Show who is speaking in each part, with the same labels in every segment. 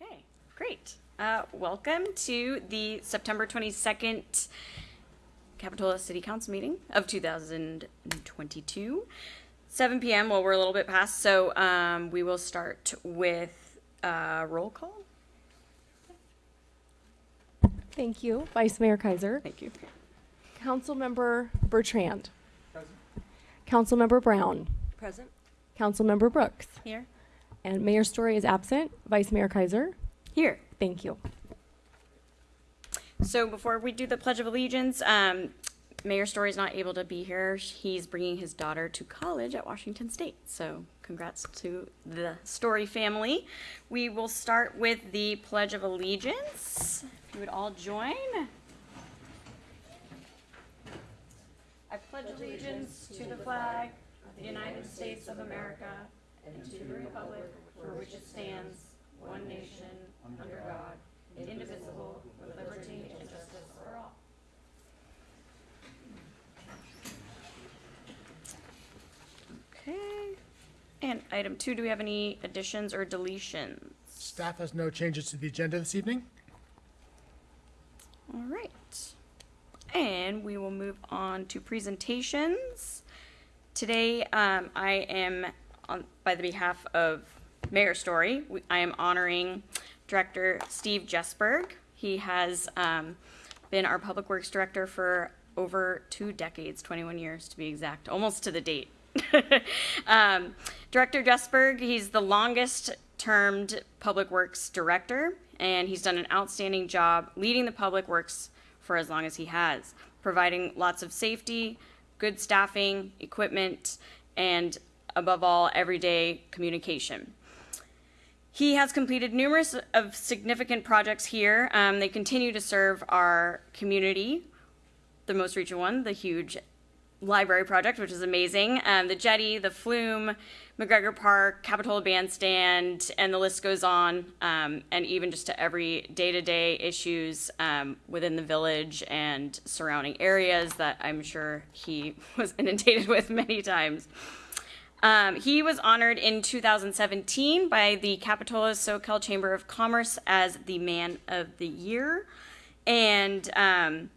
Speaker 1: Okay, great. Uh, welcome to the September 22nd Capitola City Council meeting of 2022. 7 p.m. Well, we're a little bit past, so um, we will start with uh, roll call.
Speaker 2: Thank you, Vice Mayor Keiser.
Speaker 1: Thank you.
Speaker 2: Councilmember Bertrand. Present. Councilmember Brown.
Speaker 3: Present.
Speaker 2: Councilmember Brooks.
Speaker 1: Here.
Speaker 2: And Mayor Storey is absent. Vice Mayor Keiser.
Speaker 1: Here.
Speaker 2: Thank you.
Speaker 1: So before we do the Pledge of Allegiance, um, Mayor Storey is not able to be here. He's bringing his daughter to college at Washington State. So congrats to the Storey family. We will start with the Pledge of Allegiance. If you would all join. I pledge allegiance to the flag of the United States of America and to the republic for which it stands, one nation, under God, indivisible, with liberty and justice for all. Okay. And item two, do we have any additions or deletions?
Speaker 4: Staff has no changes to the agenda this evening.
Speaker 1: All right. And we will move on to presentations. Today, um, I am, on, by the behalf of Mayor Storey, we- I am honoring Director Steve Jesberg. He has um, been our Public Works Director for over two decades, 21 years to be exact, almost to the date. um, Director Jesberg, he's the longest termed Public Works Director, and he's done an outstanding job leading the Public Works for as long as he has, providing lots of safety, good staffing, equipment, and above all, everyday communication. He has completed numerous of significant projects here. Um, they continue to serve our community. The most recent one, the huge library project, which is amazing. Um, the jetty, the flume, McGregor Park, Capitol Bandstand, and the list goes on. Um, and even just to every day-to-day issues um, within the village and surrounding areas that I'm sure he was inundated with many times. Um, he was honored in 2017 by the Capitola Soquel Chamber of Commerce as the Man of the Year. And um,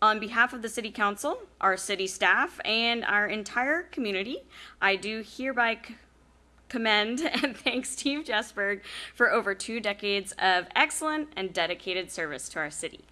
Speaker 1: on behalf of the City Council, our city staff, and our entire community, I do hereby commend and thank Steve Jesberg for over two decades of excellent and dedicated service to our city.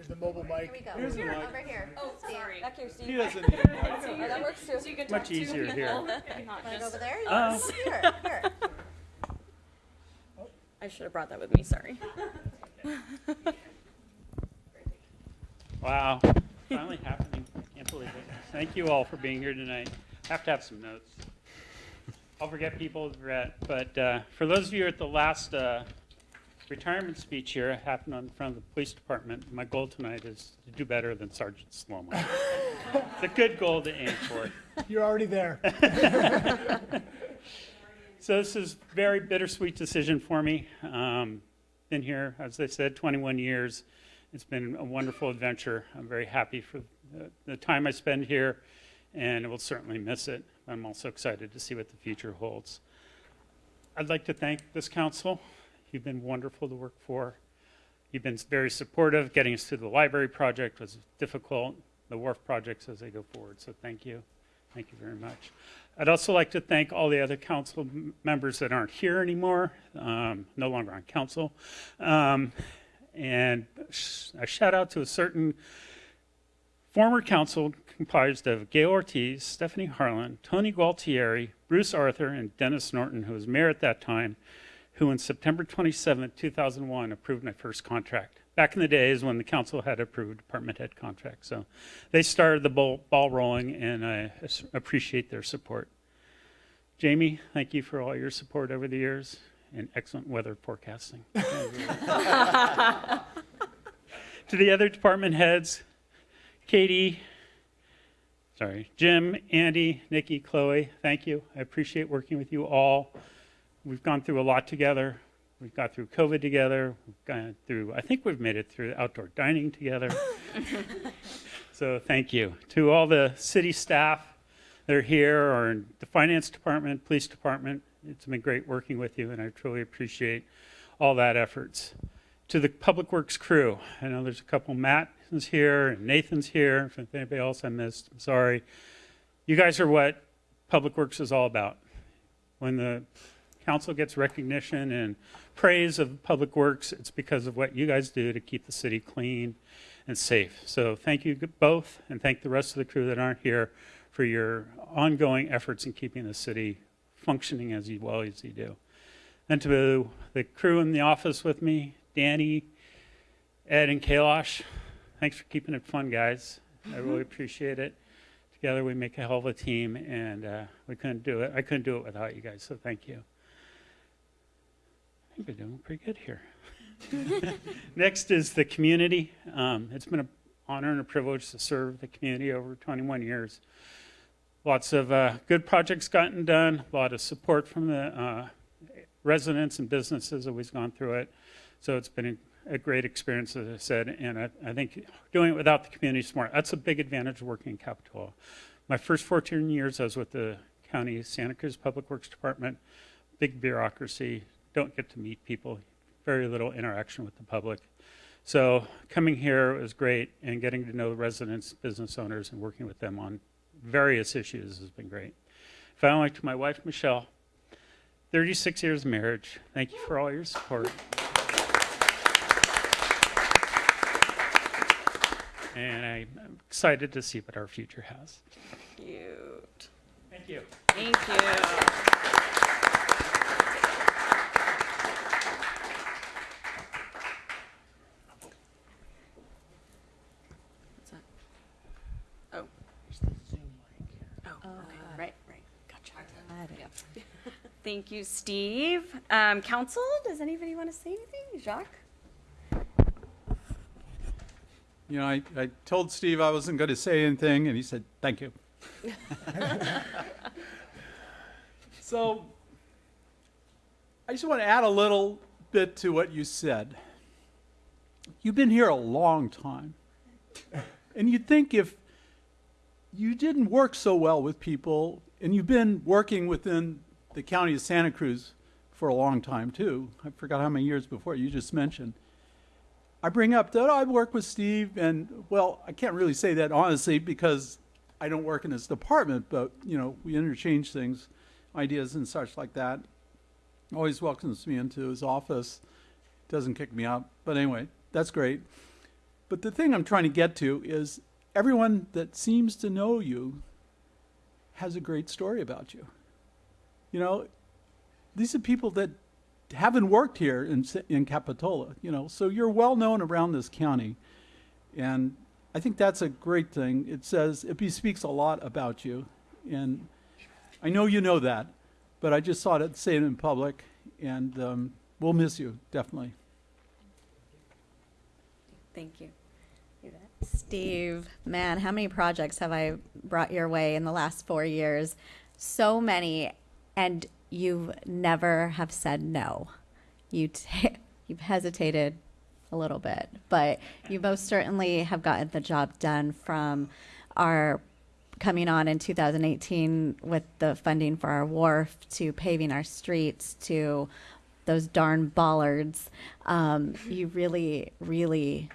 Speaker 4: There's the mobile mic.
Speaker 3: Here we go.
Speaker 5: Here's the mic.
Speaker 3: Over here.
Speaker 1: Oh,
Speaker 3: Steve.
Speaker 1: sorry.
Speaker 3: Back here, Steve.
Speaker 5: He doesn't need a mic.
Speaker 3: Oh, that works too.
Speaker 1: So you can talk
Speaker 5: Much easier
Speaker 1: people,
Speaker 5: here.
Speaker 1: not
Speaker 3: Wanna go
Speaker 1: just-
Speaker 3: over there?
Speaker 5: Oh.
Speaker 3: Over here. Here.
Speaker 1: I should have brought that with me, sorry.
Speaker 5: Wow, finally happening. I can't believe it. Thank you all for being here tonight. I have to have some notes. I'll forget people, regret, but uh, for those of you at the last uh, retirement speech here, it happened on in front of the police department. My goal tonight is to do better than Sergeant Sloman. It's a good goal to aim for.
Speaker 4: You're already there.
Speaker 5: So this is a very bittersweet decision for me. Um, been here, as I said, 21 years. It's been a wonderful adventure. I'm very happy for the, the time I spend here, and I will certainly miss it. I'm also excited to see what the future holds. I'd like to thank this council. You've been wonderful to work for. You've been very supportive. Getting us through the library project was difficult. The wharf projects as they go forward. So thank you. Thank you very much. I'd also like to thank all the other council members that aren't here anymore, um, no longer on council. Um, and sh- a shout out to a certain former council comprised of Gail Ortiz, Stephanie Harlan, Tony Gualtieri, Bruce Arthur, and Dennis Norton, who was mayor at that time, who on September 27, 2001, approved my first contract. Back in the days when the council had approved department head contracts. So they started the ball, ball rolling, and I appreciate their support. Jamie, thank you for all your support over the years and excellent weather forecasting. to the other department heads, Katie, sorry, Jim, Andy, Nikki, Chloe, thank you. I appreciate working with you all. We've gone through a lot together. We've got through COVID together. We've gone through, I think we've made it through outdoor dining together. so thank you. To all the city staff that are here or in the finance department, police department, it's been great working with you and I truly appreciate all that efforts. To the Public Works crew, I know there's a couple, Matt is here and Nathan's here. If anybody else I missed, I'm sorry. You guys are what Public Works is all about. When the council gets recognition and praise of Public Works, it's because of what you guys do to keep the city clean and safe. So thank you both, and thank the rest of the crew that aren't here for your ongoing efforts in keeping the city functioning as well as you do. And to the crew in the office with me, Danny, Ed, and Kailash, thanks for keeping it fun, guys. I really appreciate it. Together we make a hell of a team, and uh, we couldn't do it. I couldn't do it without you guys, so thank you. I think we're doing pretty good here. Next is the community. Um, it's been an honor and a privilege to serve the community over 21 years. Lots of uh, good projects gotten done, a lot of support from the uh, residents and businesses always gone through it. So it's been a, a great experience, as I said, and I, I think doing it without the community is smart. That's a big advantage of working in Capitola. My first 14 years, I was with the county Santa Cruz Public Works Department, big bureaucracy, don't get to meet people, very little interaction with the public. So coming here was great, and getting to know the residents, business owners, and working with them on various issues has been great. Finally, to my wife, Michelle, 36 years of marriage. Thank you for all your support. And I'm excited to see what our future has.
Speaker 1: Cute.
Speaker 5: Thank you.
Speaker 1: Thank you. What's that? Oh. Oh, okay, right, right, gotcha. Yep. Thank you, Steve. Um, council, does anybody want to say anything? Jacques?
Speaker 3: You know, I, I told Steve I wasn't going to say anything, and he said, thank you. so, I just want to add a little bit to what you said. You've been here a long time. And you'd think if you didn't work so well with people, and you've been working within the county of Santa Cruz for a long time too. I forgot how many years before you just mentioned. I bring up that I work with Steve, and well, I can't really say that honestly because I don't work in his department, but you know, we interchange things, ideas and such like that. Always welcomes me into his office, doesn't kick me out. But anyway, that's great. But the thing I'm trying to get to is everyone that seems to know you has a great story about you. You know, these are people that haven't worked here in, in Capitola, you know, so you're well known around this county. And I think that's a great thing. It says, it bespeaks a lot about you. And I know you know that, but I just thought I'd say it in public, and um, we'll miss you, definitely.
Speaker 1: Thank you.
Speaker 6: Steve, man, how many projects have I brought your way in the last four years? So many, and you never have said no. You t- you've hesitated a little bit, but you most certainly have gotten the job done. From our coming on in 2018 with the funding for our wharf to paving our streets to those darn bollards, um, you really, really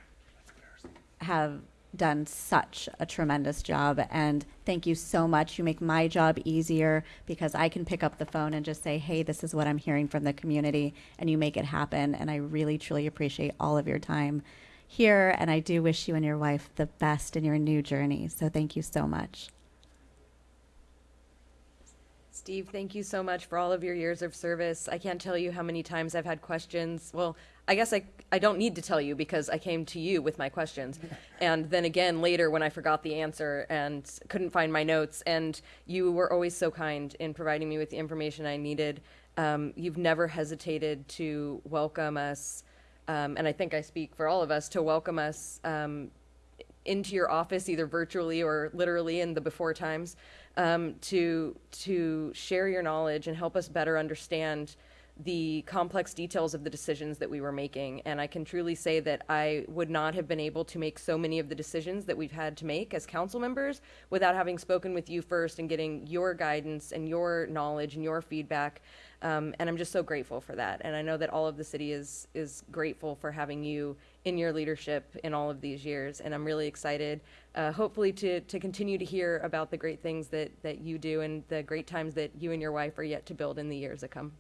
Speaker 6: have done such a tremendous job and thank you so much you make my job easier because i can pick up the phone and just say hey this is what i'm hearing from the community and you make it happen and i really truly appreciate all of your time here and i do wish you and your wife the best in your new journey so thank you so much
Speaker 7: Steve, thank you so much for all of your years of service. I can't tell you how many times I've had questions. Well, I guess I, I don't need to tell you because I came to you with my questions. and then again later when I forgot the answer and couldn't find my notes. And you were always so kind in providing me with the information I needed. Um, you've never hesitated to welcome us. Um, and I think I speak for all of us to welcome us um, into your office either virtually or literally in the before times um, to to share your knowledge and help us better understand the complex details of the decisions that we were making. And I can truly say that I would not have been able to make so many of the decisions that we've had to make as council members without having spoken with you first and getting your guidance and your knowledge and your feedback. Um, and I'm just so grateful for that. And I know that all of the city is is grateful for having you in your leadership in all of these years. And I'm really excited, uh, hopefully, to to continue to hear about the great things that that you do and the great times that you and your wife are yet to build in the years to come.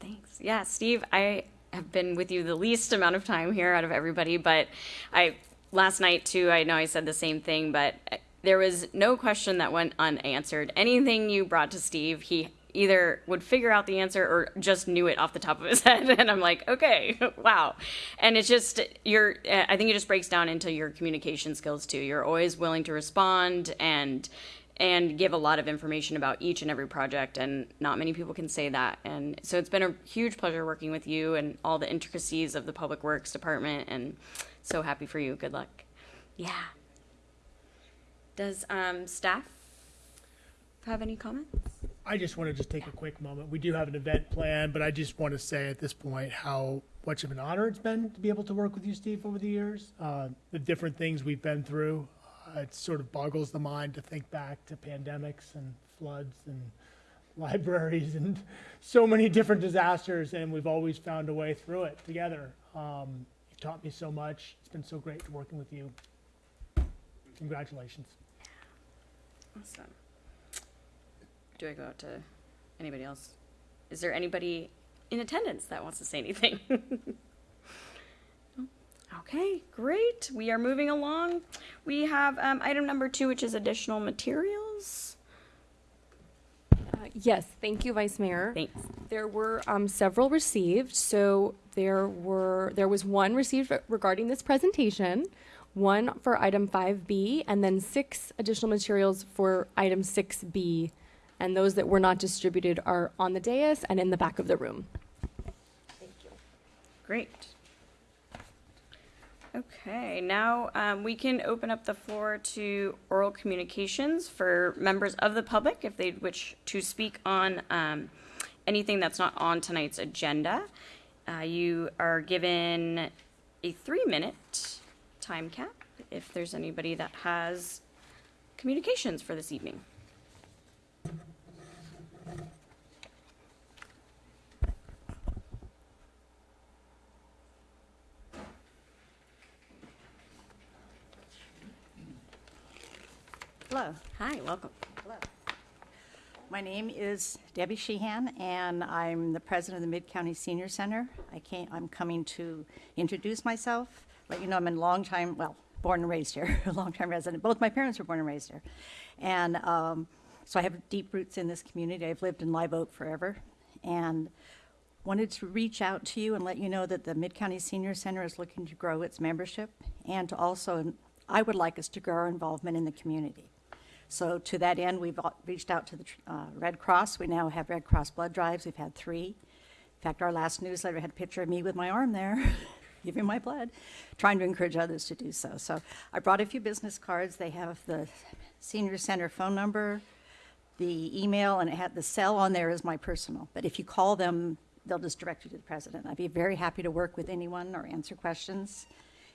Speaker 1: Thanks. Yeah, Steve, I have been with you the least amount of time here out of everybody, but I last night too, I know I said the same thing, but uh, there was no question that went unanswered. Anything you brought to Steve, he either would figure out the answer or just knew it off the top of his head and I'm like, "Okay, wow." And it's just you're uh, I think it just breaks down into your communication skills too. You're always willing to respond and and give a lot of information about each and every project and not many people can say that. And so it's been a huge pleasure working with you and all the intricacies of the public works department and so happy for you. Good luck. Yeah. Does um, staff have any comments?
Speaker 4: I just want to just take a quick moment. We do have an event planned, but I just want to say at this point how much of an honor it's been to be able to work with you, Steve, over the years. Uh, the different things we've been through, uh, it sort of boggles the mind to think back to pandemics and floods and libraries and so many different disasters, and we've always found a way through it together. Um, you've taught me so much. It's been so great working with you. Congratulations.
Speaker 1: awesome do i go out to anybody else is there anybody in attendance that wants to say anything Okay, great. We are moving along. We have um, item number two, which is additional materials.
Speaker 2: Uh, Yes, thank you, Vice Mayor.
Speaker 1: Thanks.
Speaker 2: There were um, several received, so there were, there was one received regarding this presentation, one for item 5B, and then six additional materials for item 6B. And those that were not distributed are on the dais and in the back of the room. Thank you.
Speaker 1: Great. Okay, now um, we can open up the floor to oral communications for members of the public if they wish to speak on um, anything that's not on tonight's agenda. Uh, you are given a three minute time cap if there's anybody that has communications for this evening.
Speaker 8: Hello.
Speaker 1: Hi, welcome. Hello.
Speaker 8: My name is Debbie Sheehan, and I'm the president of the Mid-County Senior Center. I came, I'm coming to introduce myself, let you know I'm a longtime, well, born and raised here, a longtime resident. Both my parents were born and raised here. And um, so I have deep roots in this community. I've lived in Live Oak forever. And wanted to reach out to you and let you know that the Mid-County Senior Center is looking to grow its membership and to also, I would like us to grow our involvement in the community. So to that end, we've reached out to the uh, Red Cross. We now have Red Cross blood drives. We've had three. In fact, our last newsletter had a picture of me with my arm there, giving my blood, trying to encourage others to do so. So I brought a few business cards. They have the senior center phone number, the email, and it had the cell on there is my personal. But if you call them, they'll just direct you to the president. I'd be very happy to work with anyone or answer questions.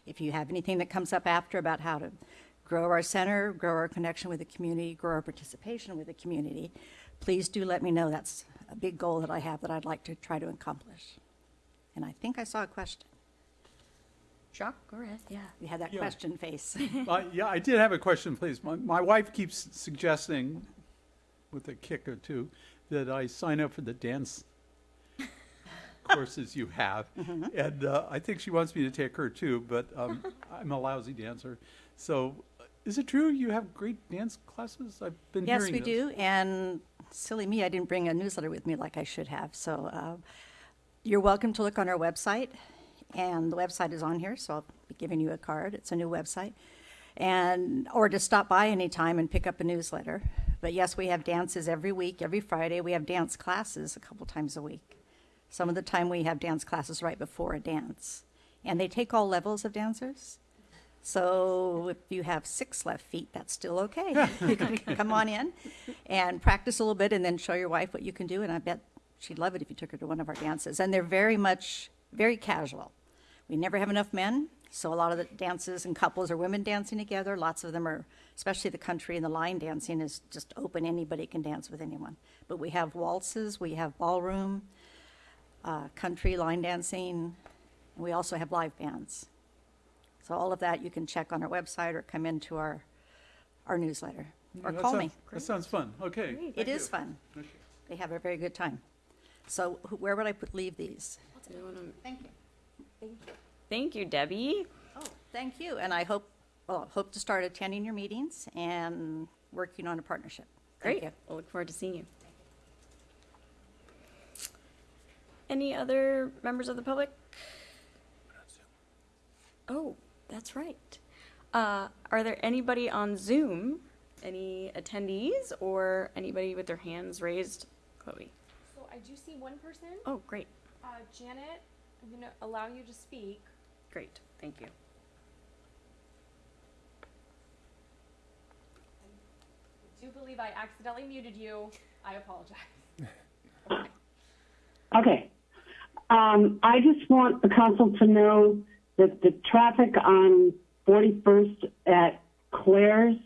Speaker 8: If you have anything that comes up after about how to grow our center, grow our connection with the community, grow our participation with the community, please do let me know. That's a big goal that I have that I'd like to try to accomplish. And I think I saw a question.
Speaker 1: Jacques, go ahead. Yeah.
Speaker 8: You had that
Speaker 3: Yeah.
Speaker 8: question face.
Speaker 3: Uh, yeah, I did have a question, please. My, my wife keeps suggesting, with a kick or two, that I sign up for the dance courses you have. And uh, I think she wants me to take her too, but um, I'm a lousy dancer. So is it true you have great dance classes? I've been
Speaker 8: Yes,
Speaker 3: hearing Yes,
Speaker 8: we
Speaker 3: this.
Speaker 8: do, and silly me, I didn't bring a newsletter with me like I should have. So uh, you're welcome to look on our website, and the website is on here, so I'll be giving you a card. It's a new website. And, or to stop by anytime and pick up a newsletter. But yes, we have dances every week, every Friday. We have dance classes a couple times a week. Some of the time, we have dance classes right before a dance. And they take all levels of dancers. So if you have six left feet, that's still okay. You can come on in and practice a little bit and then show your wife what you can do. And I bet she'd love it if you took her to one of our dances. And they're very much, very casual. We never have enough men, so a lot of the dances and couples are women dancing together. Lots of them are, especially the country and the line dancing is just open. Anybody can dance with anyone. But we have waltzes, we have ballroom, uh, country line dancing. and We also have live bands. So all of that you can check on our website or come into our, our newsletter or
Speaker 3: That
Speaker 8: call
Speaker 3: sounds-
Speaker 8: me.
Speaker 3: That sounds fun. Okay.
Speaker 8: It
Speaker 3: thank
Speaker 8: is
Speaker 3: you.
Speaker 8: fun.
Speaker 3: Okay.
Speaker 8: They have a very good time. So who- where would I put, leave these? Thank you.
Speaker 1: Thank you, Debbie.
Speaker 8: Oh, thank you. And I hope, well, hope to start attending your meetings and working on a partnership. Thank
Speaker 1: Great.
Speaker 8: you.
Speaker 1: We'll look forward to seeing you. Any other members of the public? Oh, that's right. Uh, are there anybody on Zoom? Any attendees or anybody with their hands raised? Chloe.
Speaker 2: So I do see one person,
Speaker 1: Oh, great,
Speaker 2: uh, Janet, I'm gonna allow you to speak.
Speaker 1: great. Thank you.
Speaker 2: I do believe I accidentally muted you. I apologize.
Speaker 9: Okay. Um, I just want the council to know the traffic on 41st at Clares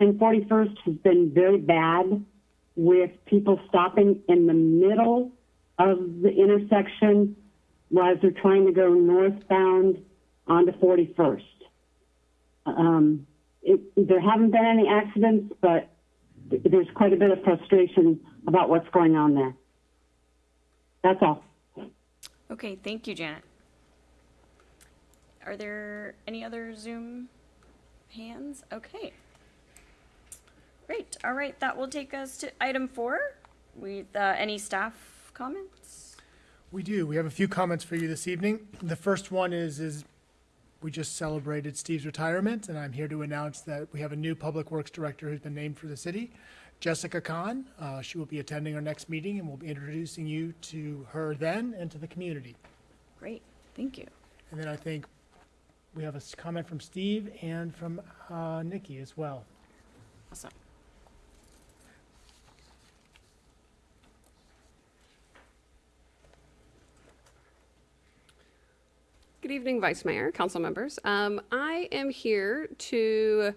Speaker 9: and 41st has been very bad with people stopping in the middle of the intersection as they're trying to go northbound onto 41st. Um, it, there haven't been any accidents, but there's quite a bit of frustration about what's going on there. That's all.
Speaker 1: Okay, thank you, Janet. Are there any other Zoom hands? Okay. Great. All right, that will take us to item four. With uh, any staff comments?
Speaker 4: We do. We have a few comments for you this evening. The first one is, is we just celebrated Steve's retirement, and I'm here to announce that we have a new Public Works Director who's been named for the city, Jessica Kahn. Uh, she will be attending our next meeting, and we'll be introducing you to her then and to the community.
Speaker 1: Great, thank you.
Speaker 4: And then I think we have a comment from Steve and from uh, Nikki as well.
Speaker 1: Awesome.
Speaker 10: Good evening, Vice Mayor, council members. Um, I am here to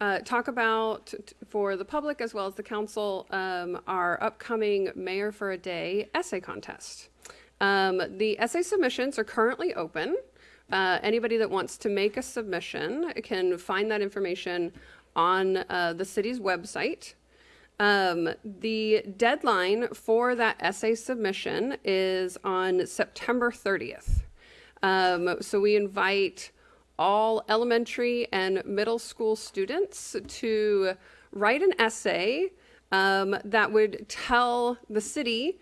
Speaker 10: uh, talk about, t- for the public as well as the council, um, our upcoming Mayor for a Day essay contest. Um, the essay submissions are currently open. Uh, anybody that wants to make a submission can find that information on uh, the city's website. Um, the deadline for that essay submission is on September 30th. Um, so we invite all elementary and middle school students to write an essay um, that would tell the city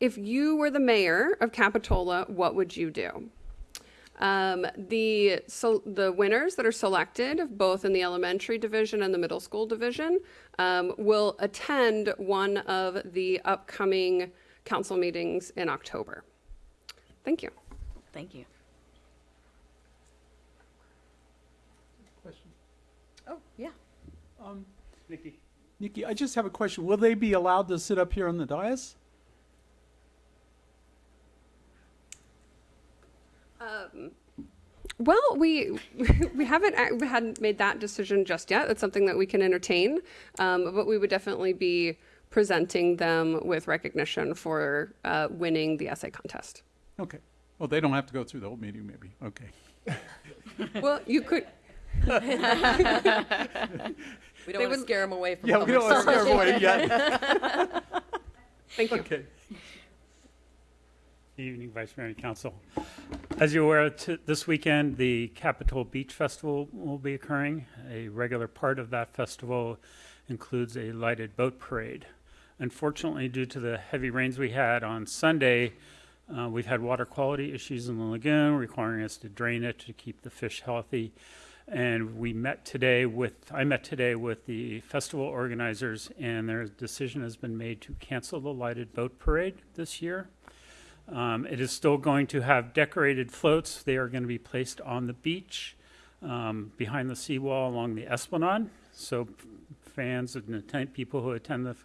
Speaker 10: if you were the mayor of Capitola, what would you do? Um, the so the winners that are selected, both in the elementary division and the middle school division, um, will attend one of the upcoming council meetings in October. Thank you.
Speaker 1: Thank you.
Speaker 3: Question.
Speaker 1: Oh, yeah.
Speaker 3: Um,
Speaker 5: Nikki?
Speaker 3: Nikki, I just have a question. Will they be allowed to sit up here on the dais?
Speaker 10: Um, well, we we haven't we hadn't made that decision just yet. It's something that we can entertain, um, but we would definitely be presenting them with recognition for uh, winning the essay contest.
Speaker 3: Okay. Well, they don't have to go through the whole meeting, maybe. Okay.
Speaker 10: Well, you could.
Speaker 7: We don't
Speaker 10: They
Speaker 7: want to scare them away from
Speaker 3: Yeah, we
Speaker 7: public
Speaker 3: don't want to
Speaker 7: service.
Speaker 3: scare everybody yet.
Speaker 10: Thank you.
Speaker 3: Okay.
Speaker 5: Evening, Vice Mayor and Council. As you're aware, this weekend, the Capitol Beach Festival will be occurring. A regular part of that festival includes a lighted boat parade. Unfortunately, due to the heavy rains we had on Sunday, uh, we've had water quality issues in the lagoon, requiring us to drain it to keep the fish healthy. And we met today with, I met today with the festival organizers, and their decision has been made to cancel the lighted boat parade this year. Um, it is still going to have decorated floats. They are going to be placed on the beach. um, behind the seawall along the Esplanade. So fans and attend, people who attend the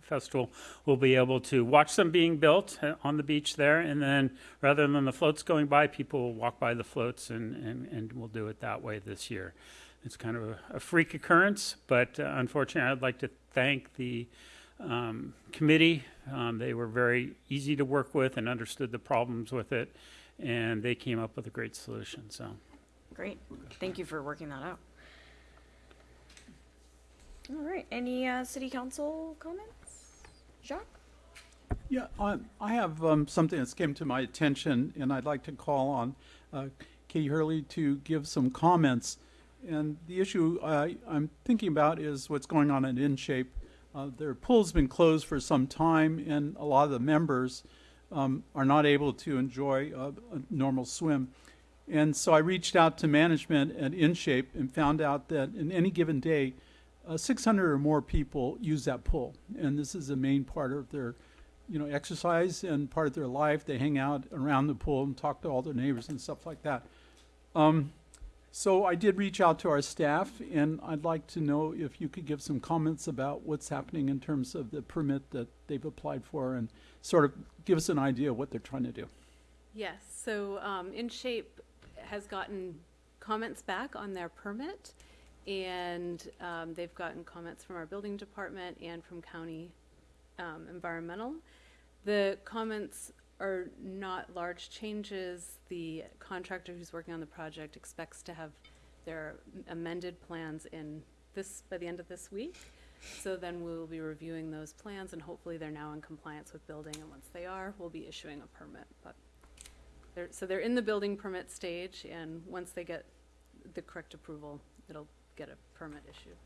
Speaker 5: festival will be able to watch them being built uh, on the beach there. And then rather than the floats going by, people will walk by the floats and, and, and we'll do it that way this year. It's kind of a, a freak occurrence, but uh, unfortunately, I'd like to thank the um, committee. Um, they were very easy to work with and understood the problems with it, and they came up with a great solution. So.
Speaker 1: Great. Thank you for working that out. All right. Any uh, city council comments? Jacques?
Speaker 3: Yeah, I, I have um, something that's came to my attention, and I'd like to call on uh, Katie Herlihy to give some comments. And the issue I, I'm thinking about is what's going on at InShape. Uh, their pool's been closed for some time, and a lot of the members um, are not able to enjoy a, a normal swim. And so I reached out to management at InShape and found out that in any given day, uh, 600 or more people use that pool, and this is the main part of their you know, exercise and part of their life. They hang out around the pool and talk to all their neighbors and stuff like that. Um, so I did reach out to our staff, and I'd like to know if you could give some comments about what's happening in terms of the permit that they've applied for, and sort of give us an idea of what they're trying to do.
Speaker 11: Yes, so um, InShape has gotten comments back on their permit, and um, they've gotten comments from our building department and from county um, environmental. The comments are not large changes. The contractor who's working on the project expects to have their amended plans in this, by the end of this week. So then we'll be reviewing those plans, and hopefully they're now in compliance with building, and once they are, we'll be issuing a permit. But they're, so they're in the building permit stage, and once they get the correct approval, it'll get a permit issued.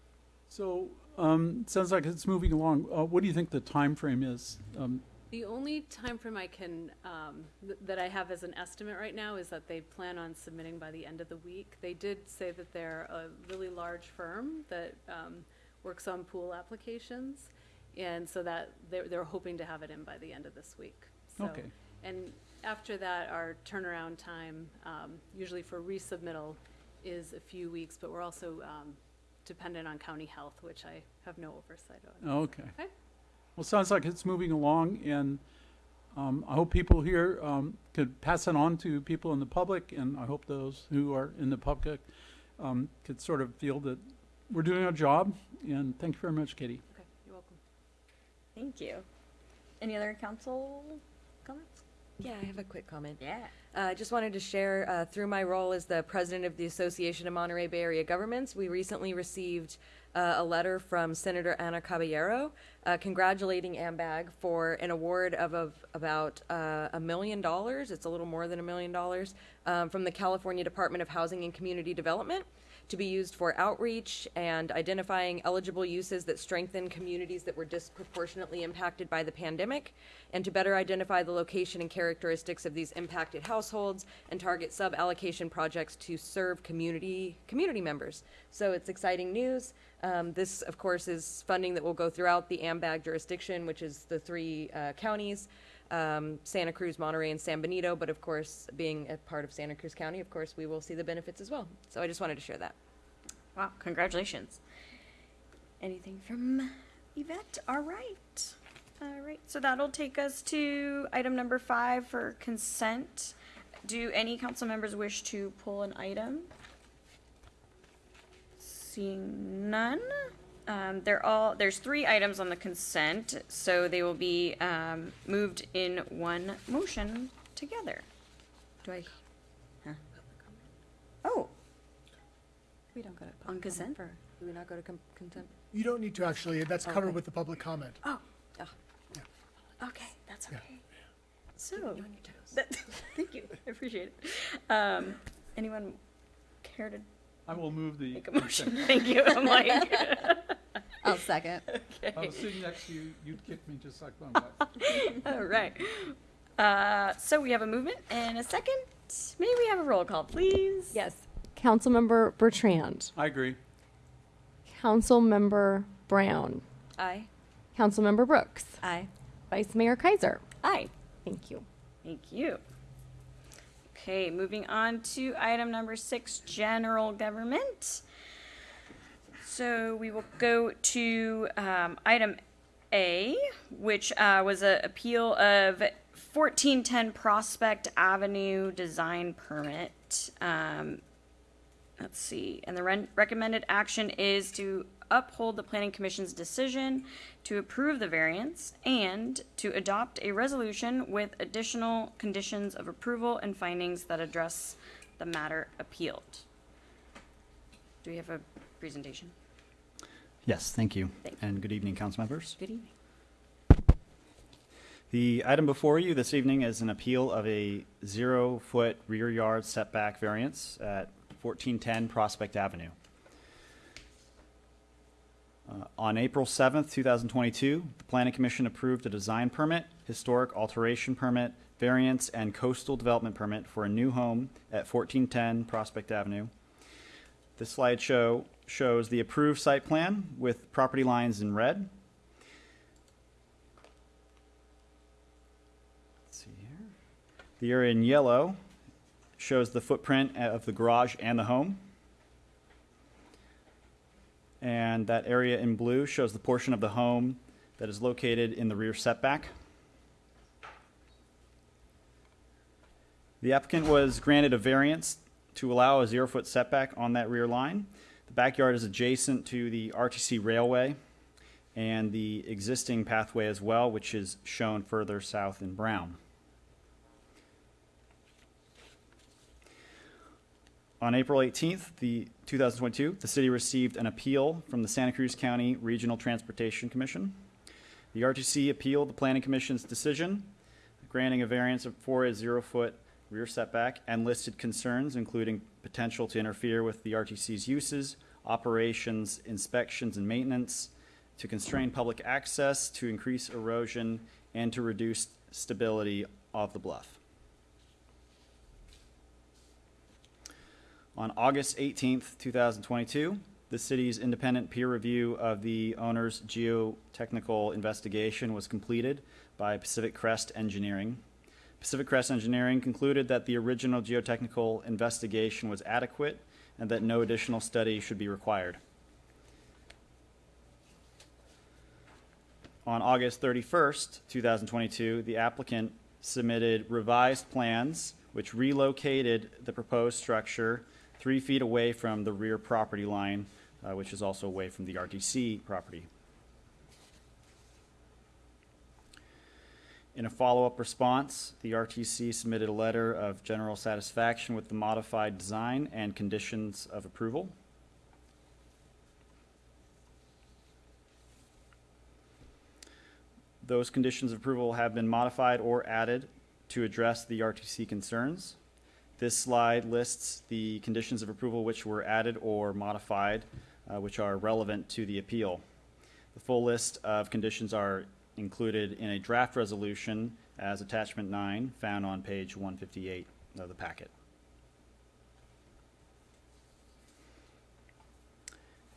Speaker 3: So, um, sounds like it's moving along. Uh, what do you think the time frame is? Um,
Speaker 11: The only timeframe I can, um, th- that I have as an estimate right now is that they plan on submitting by the end of the week. They did say that they're a really large firm that, um, works on pool applications. And so that, they're, they're hoping to have it in by the end of this week. So-
Speaker 3: Okay.
Speaker 11: And after that, our turnaround time, um, usually for resubmittal is a few weeks, but we're also, um, dependent on county health, which I have no oversight on.
Speaker 3: Okay.
Speaker 11: Okay.
Speaker 3: Well, sounds like it's moving along, and um, I hope people here um, could pass it on to people in the public, and I hope those who are in the public um, could sort of feel that we're doing our job. And thank you very much, Katie.
Speaker 11: Okay, you're welcome.
Speaker 1: Thank you. Any other council comments?
Speaker 7: Yeah, I have a quick comment.
Speaker 1: Yeah.
Speaker 7: Uh, I just wanted to share, uh, through my role as the president of the Association of Monterey Bay Area Governments, we recently received uh, a letter from Senator Anna Caballero uh, congratulating AMBAG for an award of, of about uh, a million dollars. It's a little more than a million dollars um, from the California Department of Housing and Community Development to be used for outreach and identifying eligible uses that strengthen communities that were disproportionately impacted by the pandemic, and to better identify the location and characteristics of these impacted households and target sub-allocation projects to serve community community members. So it's exciting news. Um, this, of course, is funding that will go throughout the AMBAG jurisdiction, which is the three uh, counties. Um, Santa Cruz, Monterey, and San Benito, but of course, being a part of Santa Cruz County, of course, we will see the benefits as well. So I just wanted to share that.
Speaker 1: Wow, congratulations. Anything from Yvette? All right. All right, so that'll take us to item number five for consent. Do any council members wish to pull an item? Seeing none. Um, they're all, there's three items on the consent, so they will be, um, moved in one motion together. Do I? huh? Oh,
Speaker 6: We don't go to.
Speaker 1: on consent?
Speaker 7: Do we not go to com- contempt?
Speaker 4: You don't need to actually, that's covered
Speaker 7: Okay.
Speaker 4: with the public comment.
Speaker 1: Oh.
Speaker 7: Ah.
Speaker 1: Okay, that's
Speaker 4: Yeah.
Speaker 1: okay. So, that, thank you, I appreciate it. Um, anyone care to
Speaker 3: I will move the.
Speaker 1: make a motion? Thank you, I'm like,
Speaker 6: I'll second.
Speaker 3: I was sitting next to you, you'd kick me just like my wife.
Speaker 1: all right. Uh, so we have a movement and a second. May we have a roll call, please?
Speaker 2: Yes. Councilmember Bertrand.
Speaker 3: I agree.
Speaker 2: Councilmember Brown.
Speaker 7: Aye.
Speaker 2: Councilmember Brooks.
Speaker 6: Aye.
Speaker 2: Vice Mayor Keiser.
Speaker 1: Aye.
Speaker 2: Thank you.
Speaker 1: Thank you. Okay, moving on to item number six, general government. So we will go to um, item A, which uh, was an appeal of 1410 Prospect Avenue design permit. Um, let's see, and the recommended action is to uphold the planning commission's decision to approve the variance and to adopt a resolution with additional conditions of approval and findings that address the matter appealed. Do we have a presentation?
Speaker 12: Yes, thank you.
Speaker 1: Thank you.
Speaker 12: And good evening, council members.
Speaker 1: Good evening.
Speaker 12: The item before you this evening is an appeal of a zero-foot rear yard setback variance at 1410 Prospect Avenue. Uh, On April 7th, 2022, the Planning Commission approved a design permit, historic alteration permit, variance, and coastal development permit for a new home at 1410 Prospect Avenue. This slideshow shows the approved site plan with property lines in red. Let's see here. The area in yellow shows the footprint of the garage and the home. And that area in blue shows the portion of the home that is located in the rear setback. The applicant was granted a variance to allow a zero-foot setback on that rear line. The backyard is adjacent to the RTC railway and the existing pathway as well, which is shown further south in brown. On April 18th, the 2022, the city received an appeal from the Santa Cruz County Regional Transportation Commission. The RTC appealed the Planning Commission's decision granting a variance of a zero-foot rear setback and listed concerns including potential to interfere with the RTC's uses, operations, inspections, and maintenance, to constrain public access, to increase erosion, and to reduce stability of the bluff. On August 18th, 2022, the city's independent peer review of the owner's geotechnical investigation was completed by Pacific Crest Engineering. Pacific Crest Engineering concluded that the original geotechnical investigation was adequate and that no additional study should be required. On August 31st, 2022, the applicant submitted revised plans which relocated the proposed structure three feet away from the rear property line, uh, which is also away from the RTC property. In a follow-up response, the RTC submitted a letter of general satisfaction with the modified design and conditions of approval. Those conditions of approval have been modified or added to address the RTC concerns. This slide lists the conditions of approval which were added or modified, uh, which are relevant to the appeal. The full list of conditions are included in a draft resolution as attachment nine, found on page 158 of the packet.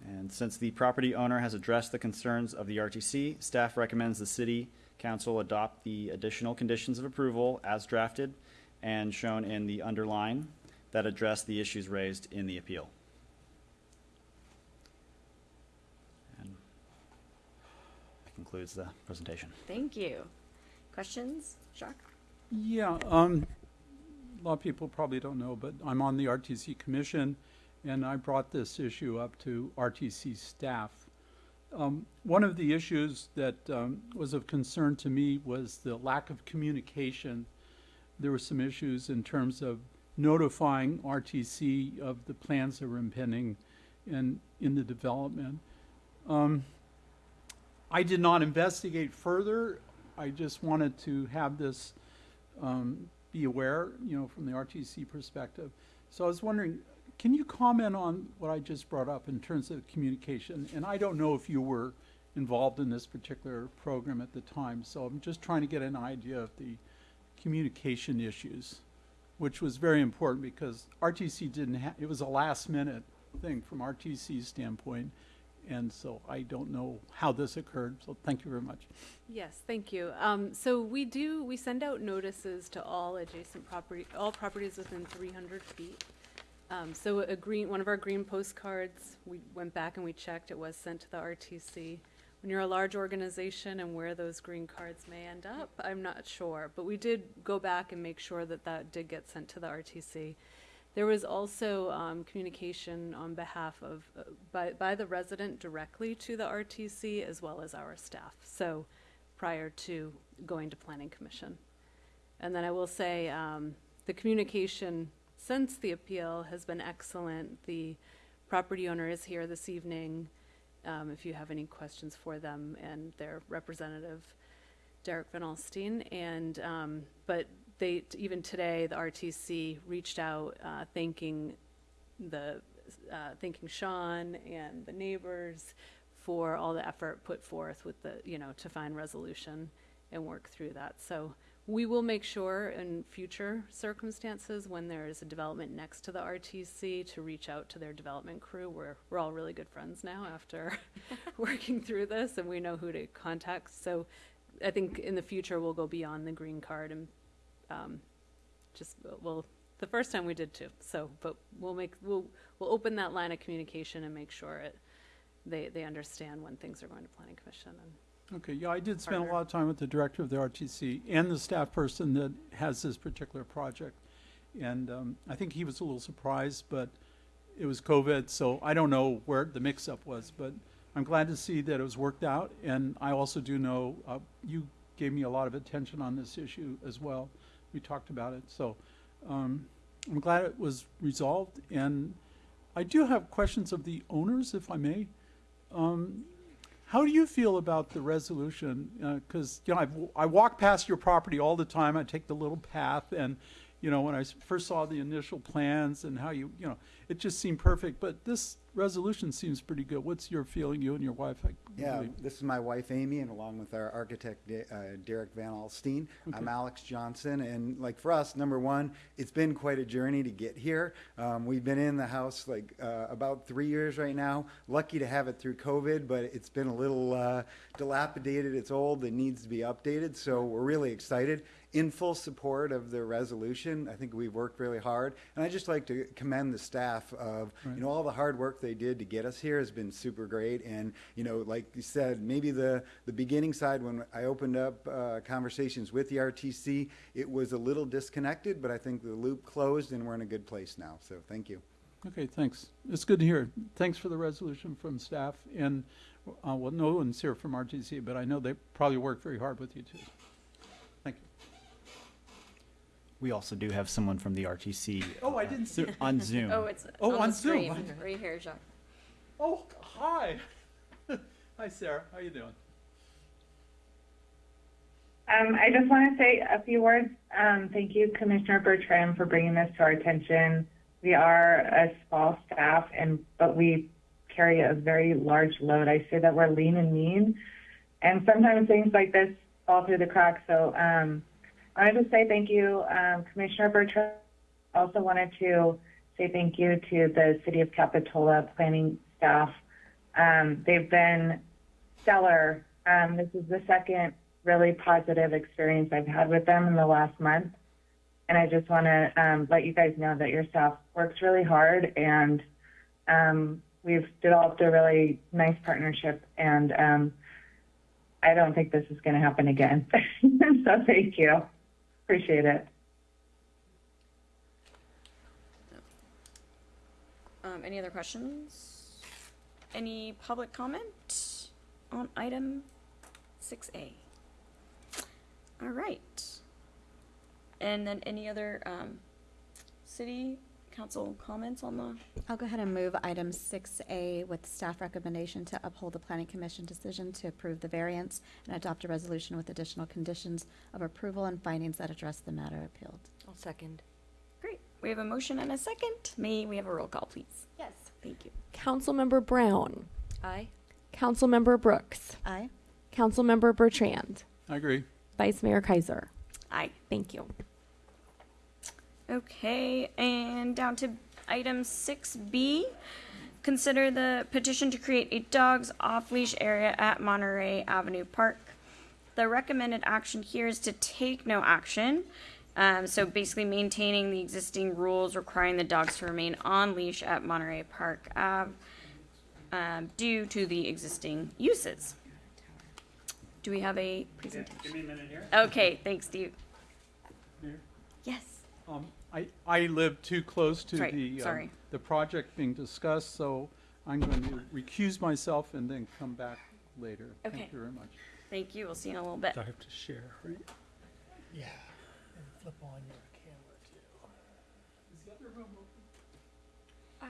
Speaker 12: And since the property owner has addressed the concerns of the RTC, staff recommends the city council adopt the additional conditions of approval as drafted and shown in the underline that address the issues raised in the appeal. And that concludes the presentation.
Speaker 1: Thank you. Questions, Jacques?
Speaker 3: Yeah, um, a lot of people probably don't know, but I'm on the RTC Commission, and I brought this issue up to RTC staff. Um, one of the issues that um, was of concern to me was the lack of communication. There were some issues in terms of notifying RTC of the plans that were impending in, in the development. Um, I did not investigate further. I just wanted to have this um, be aware, you know, from the RTC perspective. So I was wondering, can you comment on what I just brought up in terms of communication? And I don't know if you were involved in this particular program at the time, so I'm just trying to get an idea of the communication issues, which was very important because RTC didn't have, it was a last minute thing from RTC's standpoint. and so I don't know how this occurred, so thank you very much.
Speaker 11: Yes, thank you. Um, so we do, we send out notices to all adjacent property, all properties within three hundred feet. Um, so a green, one of our green postcards, we went back and we checked, it was sent to the RTC. When you're a large organization and where those green cards may end up, I'm not sure, but we did go back and make sure that that did get sent to the RTC. There was also um, communication on behalf of, uh, by, by the resident directly to the RTC as well as our staff. So prior to going to Planning Commission. And then I will say, um, the communication since the appeal has been excellent. The property owner is here this evening, um, if you have any questions for them and their representative, Derek Van Alstine. And, um, but they, even today, the RTC reached out, uh, thanking the, uh, thanking Sean and the neighbors for all the effort put forth with the, you know, to find resolution and work through that. So we will make sure in future circumstances, when there is a development next to the RTC, to reach out to their development crew. We're, we're all really good friends now after working through this, and we know who to contact. So I think in the future, we'll go beyond the green card and um, just, well, the first time we did too. So, but we'll make, we'll, we'll open that line of communication and make sure it, they, they understand when things are going to planning commission and
Speaker 3: Okay, yeah, I did spend a lot of time with the director of the RTC and the staff person that has this particular project. And um, I think he was a little surprised, but it was COVID, so I don't know where the mix-up was. But I'm glad to see that it was worked out, and I also do know, uh, you gave me a lot of attention on this issue as well. We talked about it, so um, I'm glad it was resolved. And I do have questions of the owners, if I may. Um, how do you feel about the resolution? Uh, because, you know, I've, I walk past your property all the time. I take the little path and, you know, when I first saw the initial plans and how you, you know, it just seemed perfect. But this resolution seems pretty good. What's your feeling, you and your wife? I
Speaker 13: Yeah,
Speaker 3: believe?
Speaker 13: this is my wife Amy, and along with our architect De- uh, Derek Van Alstine. I'm Alex Johnson, and like for us, number one, it's been quite a journey to get here. Um, we've been in the house like uh, about three years right now. Lucky to have it through COVID, but it's been a little uh, dilapidated. It's old. It needs to be updated. So we're really excited. In full support of the resolution. I think we've worked really hard, and I just like to commend the staff of you know all the hard work they did to get us here has been super great. And you know, like you said, maybe the the beginning side when I opened up uh, conversations with the RTC, it was a little disconnected, but I think the loop closed, and we're in a good place now. So thank you.
Speaker 3: Okay, thanks. It's good to hear. Thanks for the resolution from staff. And, uh, well, no one's here from RTC, but I know they probably worked very hard with you too. Thank you.
Speaker 12: We also do have someone from the RTC
Speaker 3: Oh, I didn't see.
Speaker 12: on Zoom.
Speaker 1: Oh, it's
Speaker 3: Oh,
Speaker 1: on
Speaker 3: on
Speaker 1: the
Speaker 3: Zoom.
Speaker 1: screen, right here, Jacques.
Speaker 3: Oh, hi. Hi, Sarah. How are you doing?
Speaker 14: Um, I just want to say a few words. Um, thank you, Commissioner Bertrand, for bringing this to our attention. We are a small staff, and but we carry a very large load. I say that we're lean and mean, and sometimes things like this fall through the cracks. So um, I to say thank you, um, Commissioner Bertrand. Also wanted to say thank you to the City of Capitola planning staff. Um, they've been stellar. Um, this is the second really positive experience I've had with them in the last month. And I just want to um, let you guys know that your staff works really hard and um, we've developed a really nice partnership. And um, I don't think this is going to happen again. so thank you. Appreciate it.
Speaker 1: Um, any other questions? Any public comment on item six A? All right. And then any other, um, city council comments on the,
Speaker 6: I'll go ahead and move item 6A with staff recommendation to uphold the planning commission decision to approve the variance and adopt a resolution with additional conditions of approval and findings that address the matter appealed.
Speaker 7: I'll second.
Speaker 1: great, we have a motion and a second. May we have a roll call, please?
Speaker 6: Yes.
Speaker 1: Thank you.
Speaker 2: Councilmember Brown,
Speaker 7: Aye.
Speaker 2: Councilmember Brooks,
Speaker 6: Aye.
Speaker 2: Councilmember Bertrand,
Speaker 3: I agree.
Speaker 2: Vice Mayor Keiser.
Speaker 1: Aye.
Speaker 2: Thank you.
Speaker 1: Okay, and down to item six B, Consider the petition to create a dogs off-leash area at Monterey Avenue Park. The recommended action here is to take no action. Um, so basically maintaining the existing rules requiring the dogs to remain on leash at Monterey Park Ave, um, due to the existing uses. Do we have a presentation?
Speaker 5: Give me a minute here.
Speaker 1: Okay, thanks, Steve.
Speaker 3: Mayor?
Speaker 1: Yes.
Speaker 3: Um, I, I live too close to
Speaker 1: Right,
Speaker 3: the, um, the project being discussed, so I'm going to recuse myself and then come back later.
Speaker 1: Okay.
Speaker 3: Thank you very much.
Speaker 1: Thank you. We'll see you in a little bit.
Speaker 5: I have to share, right?
Speaker 4: Yeah. And flip on your camera too. Is the other room open? Um.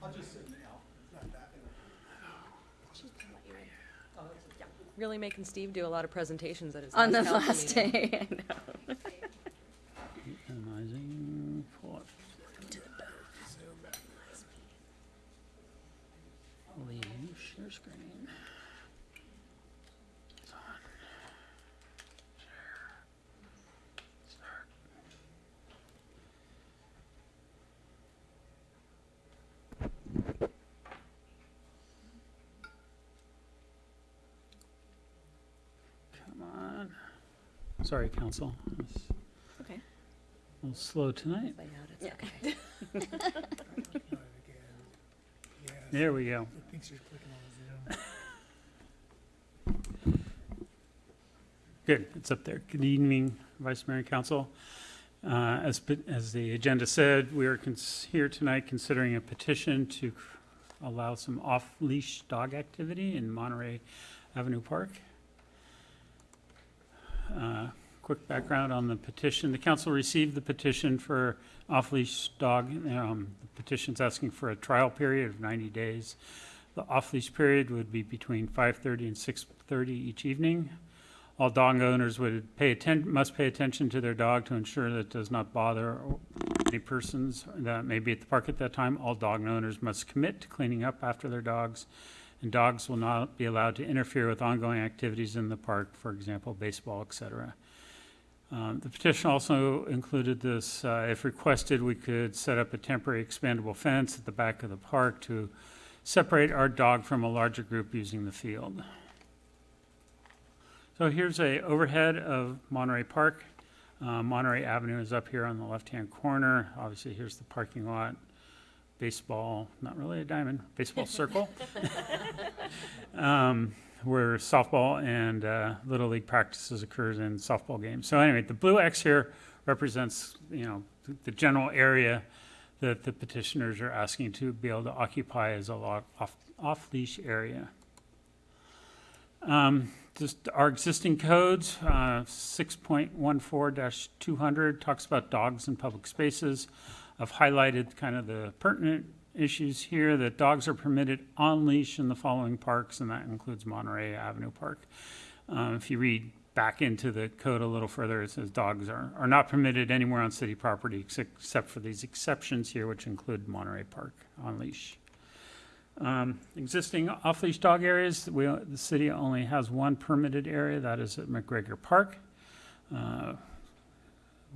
Speaker 3: I'll just sit now.
Speaker 7: Really making Steve do a lot of presentations at his
Speaker 1: On the last day, I know.
Speaker 5: Minimizing, pull up. Leave share screen. It's on. Share. Start. Come on. Sorry, council. It's
Speaker 1: Okay.
Speaker 5: a little slow tonight.
Speaker 7: Layout, it's
Speaker 1: Yeah.
Speaker 7: okay.
Speaker 5: There we go.
Speaker 4: It thinks you're clicking on Zoom.
Speaker 5: Good, it's up there. Good evening, Vice Mayor and Council. Uh, As, pe- as the agenda said, we are cons- here tonight considering a petition to c- allow some off-leash dog activity in Monterey Avenue Park. Uh, Quick background on the petition. The council received the petition for off-leash dog. um, The petition's asking for a trial period of 90 days. The off-leash period would be between 5:30 and 6:30 each evening. All dog owners would pay atten- must pay attention to their dog to ensure that it does not bother any persons that may be at the park at that time. All dog owners must commit to cleaning up after their dogs, and dogs will not be allowed to interfere with ongoing activities in the park, for example, baseball, et cetera. Um, The petition also included this, uh, if requested, we could set up a temporary expandable fence at the back of the park to separate our dog from a larger group using the field. So here's a overhead of Monterey Park. Uh, Monterey Avenue is up here on the left-hand corner. Obviously, here's the parking lot. Baseball, not really a diamond, baseball circle. Um, where softball and uh, Little League practices occurs in softball games. So anyway, the blue X here represents, you know, the- the general area that the petitioners are asking to be able to occupy as a lo- off, off-leash area. Um, just our existing codes, uh, six point one four two hundred talks about dogs in public spaces. I've highlighted kind of the pertinent issues here, that dogs are permitted on leash in the following parks, and that includes Monterey Avenue Park. Um, if you read back into the code a little further, it says dogs are, are not permitted anywhere on city property except, for these exceptions here, which include Monterey Park on leash. Um, existing off-leash dog areas, we, the city only has one permitted area, that is at McGregor Park, uh,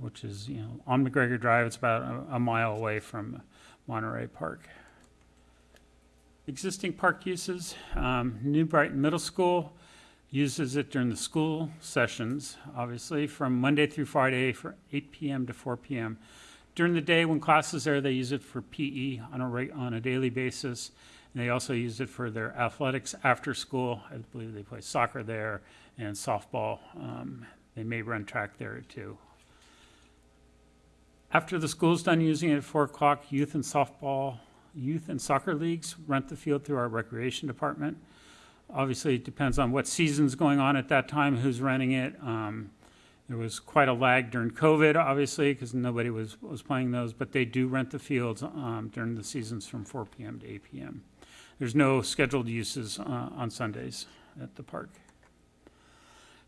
Speaker 5: which is, you know, on McGregor Drive, it's about a, a mile away from Monterey Park. Existing park uses, um, New Brighton Middle School uses it during the school sessions, obviously, from Monday through Friday for eight PM to four PM. During the day, when classes are, they use it for PE on a on a daily basis. And they also use it for their athletics after school. I believe they play soccer there and softball. Um, they may run track there too. After the school's done using it at four o'clock, youth and softball, youth and soccer leagues rent the field through our recreation department. Obviously, it depends on what season's going on at that time, who's renting it. Um, there was quite a lag during COVID, obviously, because nobody was, was playing those, but they do rent the fields um, during the seasons from 4 p.m. to 8 p.m. There's no scheduled uses uh, on Sundays at the park.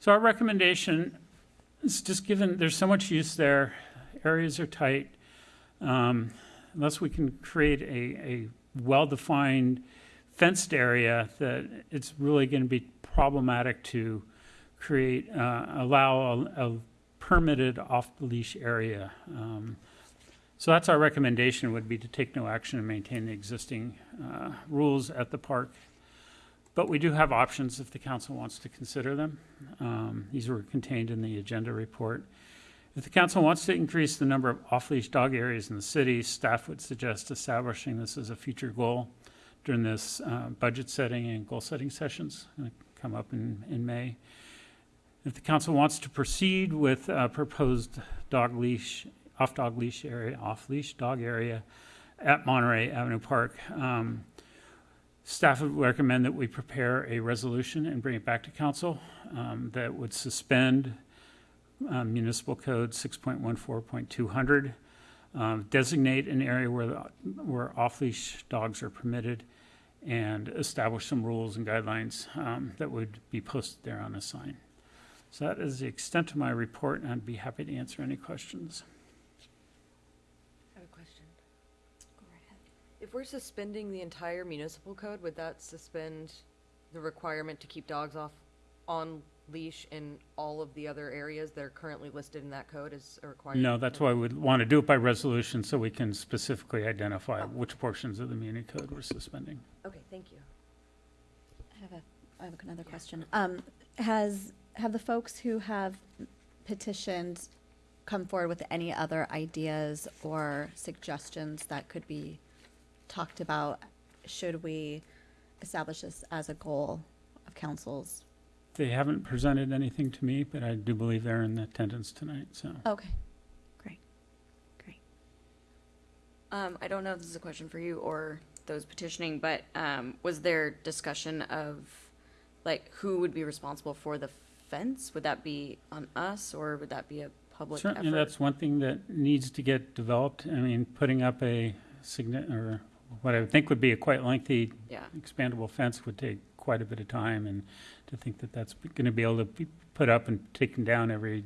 Speaker 5: So our recommendation is just given there's so much use there, areas are tight, um, unless we can create a, a well-defined fenced area that it's really going to be problematic to create, uh, allow a, a permitted off-leash area. Um, So that's our recommendation, would be to take no action and maintain the existing uh, rules at the park. But we do have options if the council wants to consider them. Um, These were contained in the agenda report. If the council wants to increase the number of off-leash dog areas in the city, staff would suggest establishing this as a future goal during this uh, budget setting and goal-setting sessions, gonna come up in, in May. If the council wants to proceed with uh, proposed dog leash, off-dog leash area, off-leash dog area at Monterey Avenue Park, um, staff would recommend that we prepare a resolution and bring it back to council um, that would suspend um, municipal code 6.14.200, um, designate an area where, the- where off-leash dogs are permitted, and establish some rules and guidelines um, that would be posted there on a sign. So that is the extent of my report, and I'd be happy to answer any questions.
Speaker 7: I have a question. If we're suspending the entire municipal code, would that suspend the requirement to keep dogs off on leash in all of the other areas that are currently listed in that code as a requirement?
Speaker 5: No, that's why we'd want to do it by resolution, so we can specifically identify which portions of the muni code we're suspending.
Speaker 7: Okay, thank you.
Speaker 6: I have a, I have another question. Um, has, have the folks who have petitioned come forward with any other ideas or suggestions that could be talked about? Should we establish this as a goal of council's?
Speaker 5: They haven't presented anything to me, but I do believe they're in attendance tonight, so.
Speaker 6: Okay, great, great.
Speaker 1: Um, I don't know if this is a question for you or those petitioning, but, um, was there discussion of, like, who would be responsible for the fence? Would that be on us, or would that be a public effort?
Speaker 5: Certainly, that's one thing that needs to get developed. I mean, putting up a signi, or what I would think would be a quite lengthy
Speaker 1: Yeah.
Speaker 5: expandable fence would take quite a bit of time, and to think that that's going to be able to be put up and taken down every,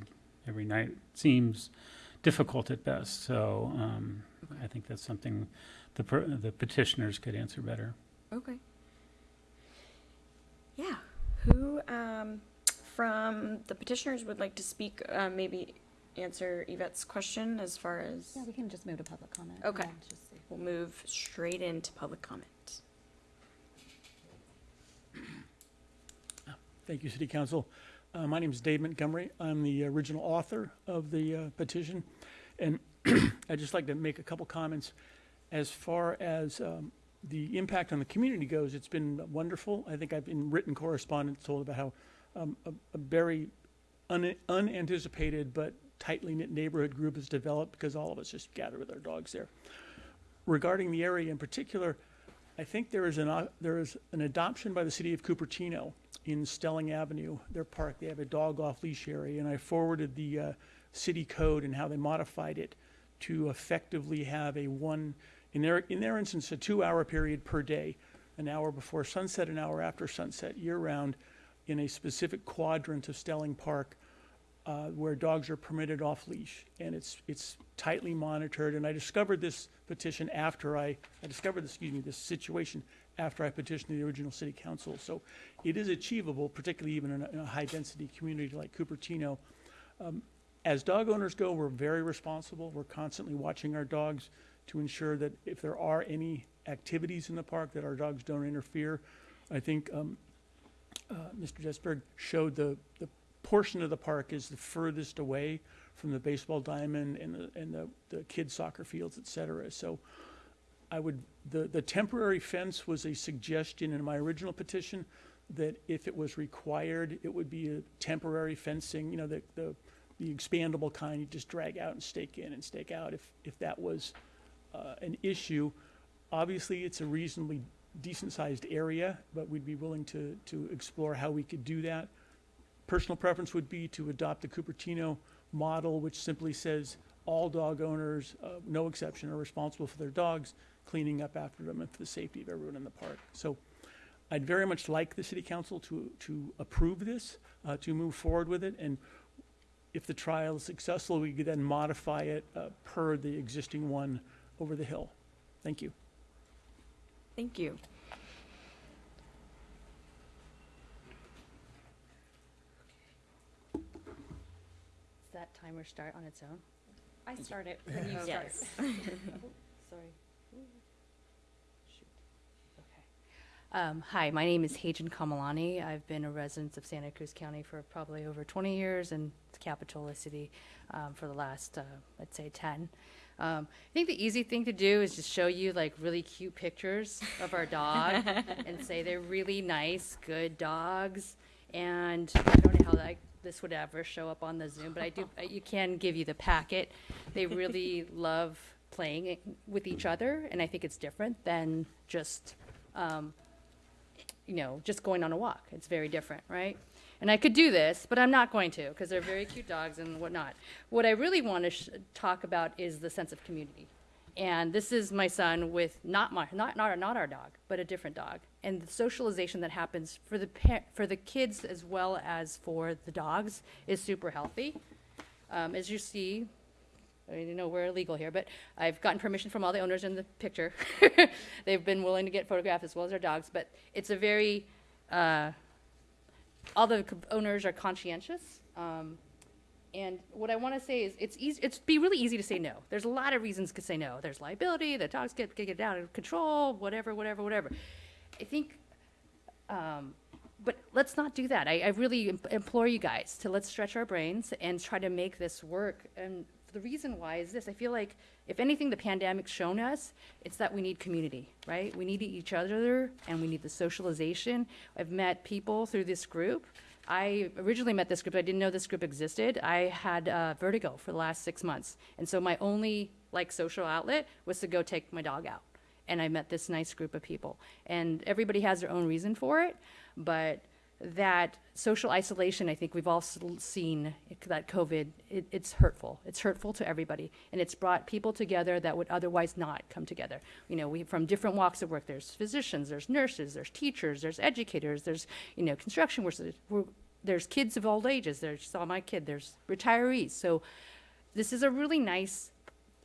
Speaker 5: every night seems difficult at best. So, um, I think that's something the per- the petitioners could answer better.
Speaker 1: Okay. Yeah. Who um, from the petitioners would like to speak? Uh, maybe answer Yvette's question as far as.
Speaker 6: Yeah, we can just move to public comment.
Speaker 1: Okay.
Speaker 6: Yeah, just see.
Speaker 1: We'll move straight into public comment.
Speaker 15: Thank you, City Council. Uh, My name is Dave Montgomery. I'm the original author of the uh, petition. And I'd just like to make a couple comments. As far as um, the impact on the community goes, it's been wonderful. I think I've been written correspondence told about how um, a a very un- unanticipated but tightly knit neighborhood group has developed because all of us just gather with our dogs there. Regarding the area in particular, I think there is an, uh, there is an adoption by the city of Cupertino in Stelling Avenue, their park. They have a dog off leash area, and I forwarded the uh, city code and how they modified it to effectively have a one, in their, in their instance, a two-hour period per day, an hour before sunset, an hour after sunset, year-round, in a specific quadrant of Stelling Park uh, where dogs are permitted off leash, and it's it's tightly monitored. And I discovered this petition after I I discovered this excuse me this situation after I petitioned the original city council. So it is achievable, particularly even in a, in a high density community like Cupertino. Um, as dog owners go, we're very responsible. We're constantly watching our dogs to ensure that if there are any activities in the park, that our dogs don't interfere. I think um, uh, Mr. Jesberg showed the, the portion of the park is the furthest away from the baseball diamond and the, and the, the kids soccer fields, et cetera. So I would, the, the temporary fence was a suggestion in my original petition that if it was required, it would be a temporary fencing, you know, the, the, the expandable kind, you just drag out and stake in and stake out if, if that was uh, an issue. Obviously, it's a reasonably decent-sized area, but we'd be willing to, to explore how we could do that. Personal preference would be to adopt the Cupertino model, which simply says all dog owners, uh, no exception, are responsible for their dogs, cleaning up after them and for the safety of everyone in the park. So I'd very much like the city council to, to approve this, uh, to move forward with it, and if the trial is successful, we could then modify it uh, per the existing one over the hill. Thank you.
Speaker 1: Thank you.
Speaker 6: Timer start on its own?
Speaker 1: I start it when you start.
Speaker 16: Yes. Sorry.
Speaker 17: Um, hi, my name is Hajan Kamalani. I've been a resident of Santa Cruz County for probably over 20 years and Capitola City um, for the last, uh, let's say, 10. Um, I think the easy thing to do is just show you like really cute pictures of our dog and say they're really nice, good dogs. And I don't know how that, this would ever show up on the Zoom, but I do. I- You can give you the packet. They really love playing it with each other, and I think it's different than just um, you know, just going on a walk. It's very different, right? And I could do this, but I'm not going to because they're very cute dogs and whatnot. What I really want to sh- talk about is the sense of community. And this is my son with not my not not, not our dog, but a different dog. And the socialization that happens for the for the kids as well as for the dogs is super healthy. Um, as you see, I mean, you know, we're illegal here, but I've gotten permission from all the owners in the picture. They've been willing to get photographed as well as their dogs, but it's a very, uh, all the owners are conscientious. Um, and what I want to say is, it's easy. It's be really easy to say no. There's a lot of reasons to say no. There's liability. The dogs get get out of control. Whatever, whatever, whatever. I think um, but let's not do that. I, I really im- implore you guys to let's stretch our brains and try to make this work. And the reason why is this: I feel like if anything, the pandemic's shown us it's that we need community, right? We need each other, and we need the socialization. I've met people through this group. I originally met this group. I didn't know this group existed. I had uh, vertigo for the last six months, and so my only like social outlet was to go take my dog out and I met this nice group of people. And everybody has their own reason for it, but that social isolation, I think we've all seen that COVID, it, it's hurtful. It's hurtful to everybody, and it's brought people together that would otherwise not come together. You know, we from different walks of work. There's physicians, there's nurses, there's teachers, there's educators, there's you know construction workers. There's kids of all ages. There's saw my kid. There's retirees. So this is a really nice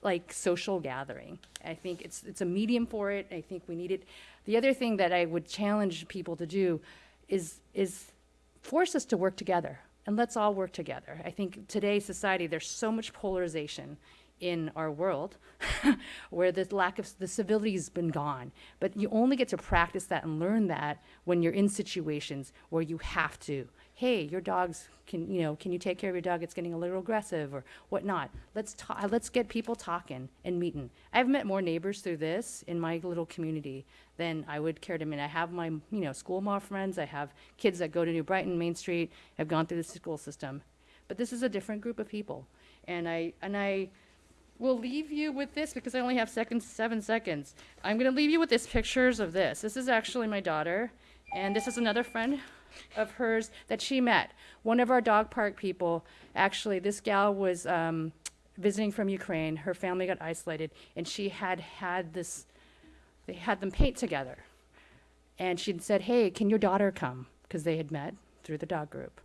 Speaker 17: like social gathering. I think it's it's a medium for it. I think we need it. The other thing that I would challenge people to do is is force us to work together and let's all work together. I think today's society there's so much polarization in our world where the lack of the civility has been gone. But you only get to practice that and learn that when you're in situations where you have to. Hey, your dog's can you know can you take care of your dog? It's getting a little aggressive or whatnot. Let's talk. Uh, let's get people talking and meeting. I've met more neighbors through this in my little community than I would care to I mean, I have my you know school mom friends. I have kids that go to New Brighton, Main Street. Have gone through the school system, but this is a different group of people, and I and I will leave you with this because I only have seconds, seven seconds. I'm going to leave you with this pictures of this. This is actually my daughter, and this is another friend of hers that she met. One of our dog park people, actually, this gal was um, visiting from Ukraine. Her family got isolated, and she had had this, they had them paint together. And she'd said, Hey, can your daughter come? Because they had met through the dog group.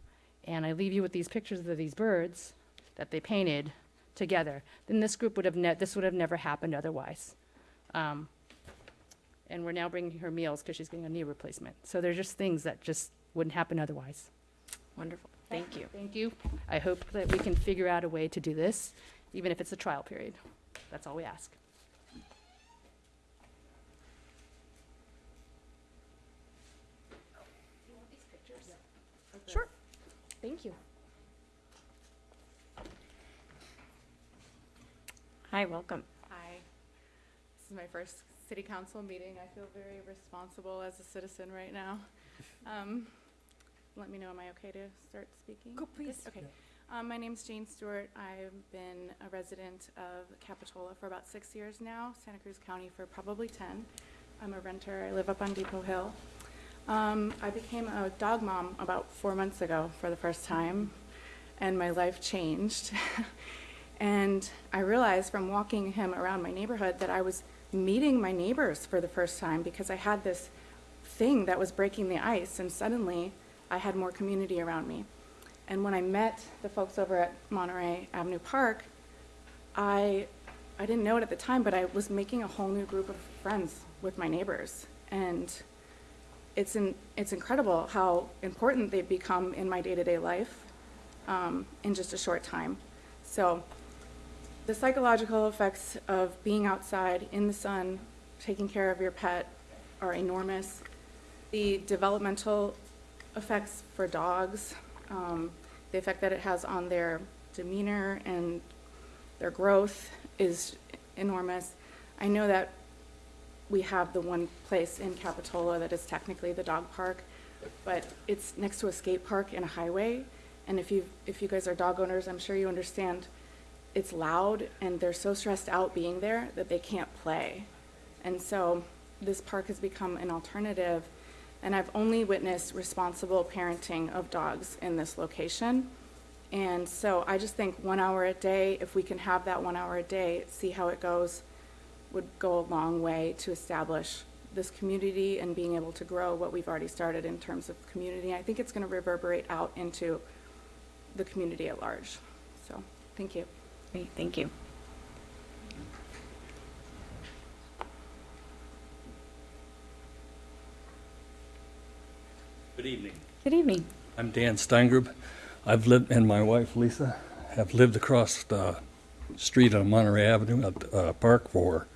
Speaker 17: And I leave you with these pictures of these birds that they painted together. Then this group would have, this would have never happened otherwise. Um, and we're now bringing her meals because she's getting a knee replacement. So they're just things that just wouldn't happen otherwise.
Speaker 1: Wonderful. Thank you.
Speaker 17: Thank you. I hope that we can figure out a way to do this, even if it's a trial period. That's all we ask.
Speaker 18: Sure. Thank you.
Speaker 1: Hi, welcome.
Speaker 19: Hi. This is my first city council meeting. I feel very responsible as a citizen right now. Um, Let me know, am I okay to start speaking?
Speaker 18: Go, please.
Speaker 19: Okay. Um, My name's Jane Stewart. I've been a resident of Capitola for about six years now, Santa Cruz County for probably 10. I'm a renter. I live up on Depot Hill. Um, I became a dog mom about four months ago for the first time, and my life changed. and I realized from walking him around my neighborhood that I was meeting my neighbors for the first time because I had this thing that was breaking the ice, and suddenly I had more community around me. And when I met the folks over at Monterey Avenue Park, I, I didn't know it at the time, but I was making a whole new group of friends with my neighbors. And it's, in, it's incredible how important they've become in my day to day life um, in just a short time. So the psychological effects of being outside in the sun, taking care of your pet are enormous. The developmental effects for dogs, um, the effect that it has on their demeanor and their growth is enormous. I know that we have the one place in Capitola that is technically the dog park, but it's next to a skate park and a highway. And if you, if you guys are dog owners, I'm sure you understand it's loud and they're so stressed out being there that they can't play. And so this park has become an alternative. And I've only witnessed responsible parenting of dogs in this location. And so I just think one hour a day, if we can have that one hour a day, see how it goes, would go a long way to establish this community and being able to grow what we've already started in terms of community. I think it's going to reverberate out into the community at large. So, thank you.
Speaker 1: Great, thank you.
Speaker 20: Good evening.
Speaker 1: Good evening.
Speaker 20: I'm Dan Steingrub. I've lived, and my wife Lisa have lived across the street on Monterey Avenue at uh, park for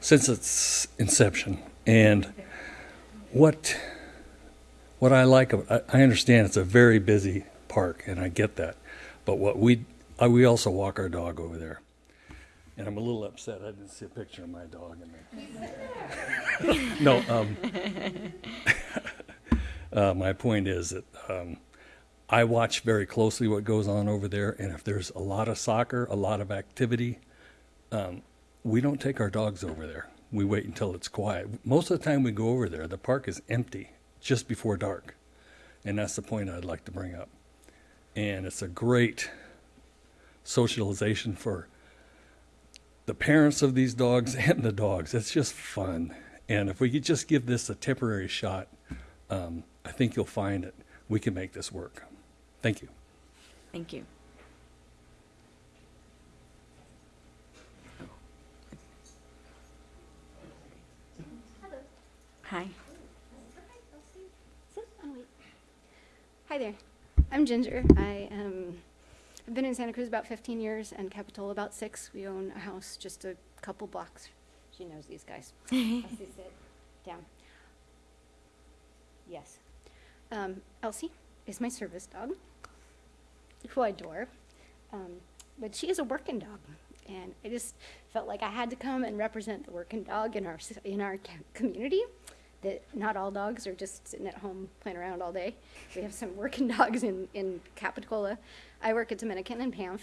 Speaker 20: since its inception. And what what I like, of- I, I understand it's a very busy park, and I get that. But what we I, we also walk our dog over there, and I'm a little upset I didn't see a picture of my dog in there. no, um, uh, my point is that um, I watch very closely what goes on over there, and if there's a lot of soccer, a lot of activity, um, we don't take our dogs over there. We wait until it's quiet. Most of the time we go over there, the park is empty just before dark, and that's the point I'd like to bring up. And it's a great socialization for the parents of these dogs and the dogs. It's just fun. And if we could just give this a temporary shot, um, I think you'll find that we can make this work. Thank you.
Speaker 1: Thank you. Hi.
Speaker 21: Hi there. I'm Ginger. I um, I've been in Santa Cruz about 15 years and Capitola about six. We own a house just a couple blocks. She knows these guys. Elsie, sit down. Yes. Um, Elsie is my service dog, who I adore. Um, but she is a working dog, and I just felt like I had to come and represent the working dog in our in our community. That not all dogs are just sitting at home playing around all day. We have some working dogs in in Capitola. I work at Dominican and PAMF,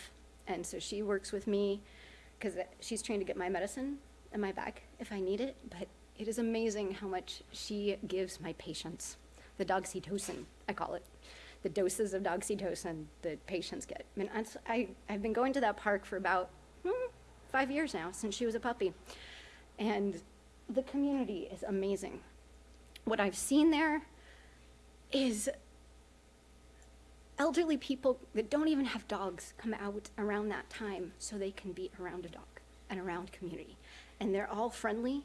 Speaker 21: and so she works with me because she's trained to get my medicine in my bag if I need it. But it is amazing how much she gives my patients. The doxytocin, I call it. The doses of doxytocin that patients get. I mean, I, I've been going to that park for about hmm, five years now, since she was a puppy. And the community is amazing. What I've seen there is elderly people that don't even have dogs come out around that time so they can be around a dog and around community. And they're all friendly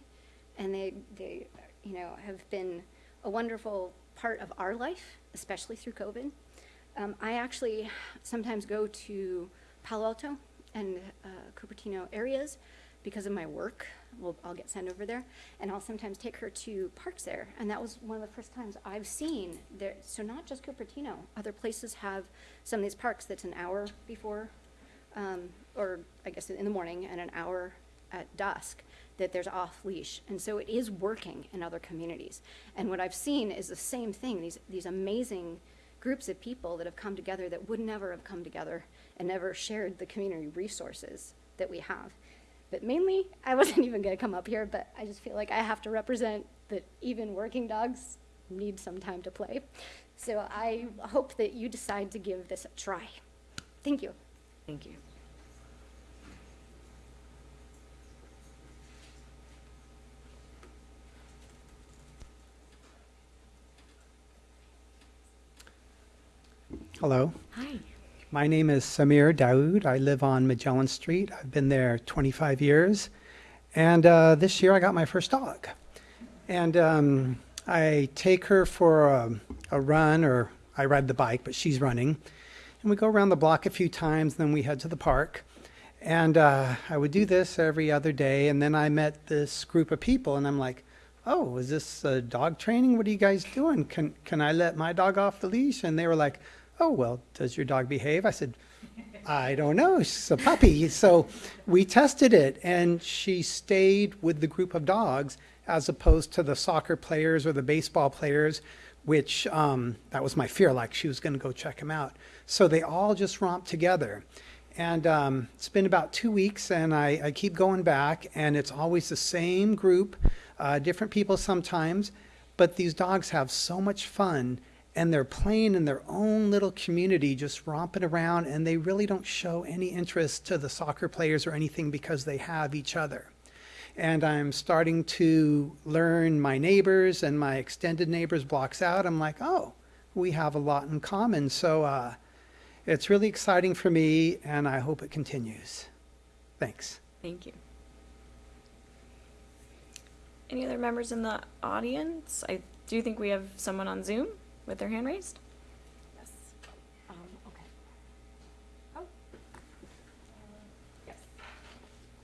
Speaker 21: and they, they you know, have been a wonderful part of our life, especially through COVID. Um, I actually sometimes go to Palo Alto and uh, Cupertino areas because of my work. Well, I'll get sent over there, and I'll sometimes take her to parks there. And that was one of the first times I've seen there. So not just Cupertino, other places have some of these parks that's an hour before, um, or I guess in the morning, and an hour at dusk that there's off leash. And so it is working in other communities. And what I've seen is the same thing. These these amazing groups of people that have come together that would never have come together and never shared the community resources that we have. But mainly, I wasn't even going to come up here, but I just feel like I have to represent that even working dogs need some time to play. So I hope that you decide to give this a try. Thank you.
Speaker 1: Thank you.
Speaker 22: Hello.
Speaker 1: Hi.
Speaker 22: My name is Samir Daoud. I live on Magellan Street. I've been there 25 years. And uh, this year I got my first dog. And um, I take her for a, a run, or I ride the bike, but she's running. And we go around the block a few times, then we head to the park. And uh, I would do this every other day. And then I met this group of people, and I'm like, oh, is this uh, dog training? What are you guys doing? Can, can I let my dog off the leash? And they were like, oh, well, does your dog behave? I said, I don't know. She's a puppy. So we tested it, and she stayed with the group of dogs as opposed to the soccer players or the baseball players, which um, that was my fear, like she was going to go check them out. So they all just romped together. And um, it's been about two weeks, and I, I keep going back, and it's always the same group, uh, different people sometimes, but these dogs have so much fun and they're playing in their own little community, just romping around, and they really don't show any interest to the soccer players or anything because they have each other. And I'm starting to learn my neighbors and my extended neighbors blocks out. I'm like, oh, we have a lot in common. So uh, it's really exciting for me, and I hope it continues. Thanks.
Speaker 1: Thank you. Any other members in the audience? I do think we have someone on Zoom with their hand raised.
Speaker 21: Yes. Um, okay. Oh. Yes.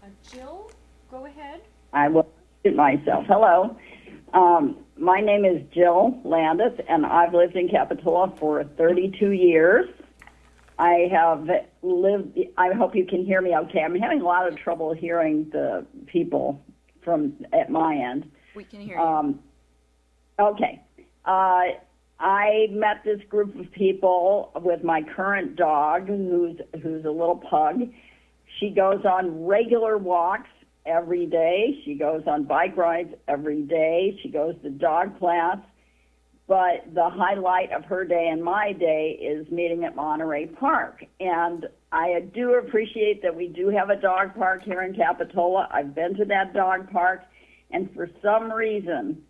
Speaker 21: Uh, Jill, go ahead.
Speaker 23: I will mute myself. Hello. Um, my name is Jill Landis, and I've lived in Capitola for 32 years. I have lived, I hope you can hear me okay. I'm having a lot of trouble hearing the people from at my end.
Speaker 1: We can hear you.
Speaker 23: Um, okay. Uh, I met this group of people with my current dog, who's who's a little pug. She goes on regular walks every day. She goes on bike rides every day. She goes to dog class. But the highlight of her day and my day is meeting at Monterey Park. And I do appreciate that we do have a dog park here in Capitola. I've been to that dog park, and for some reason,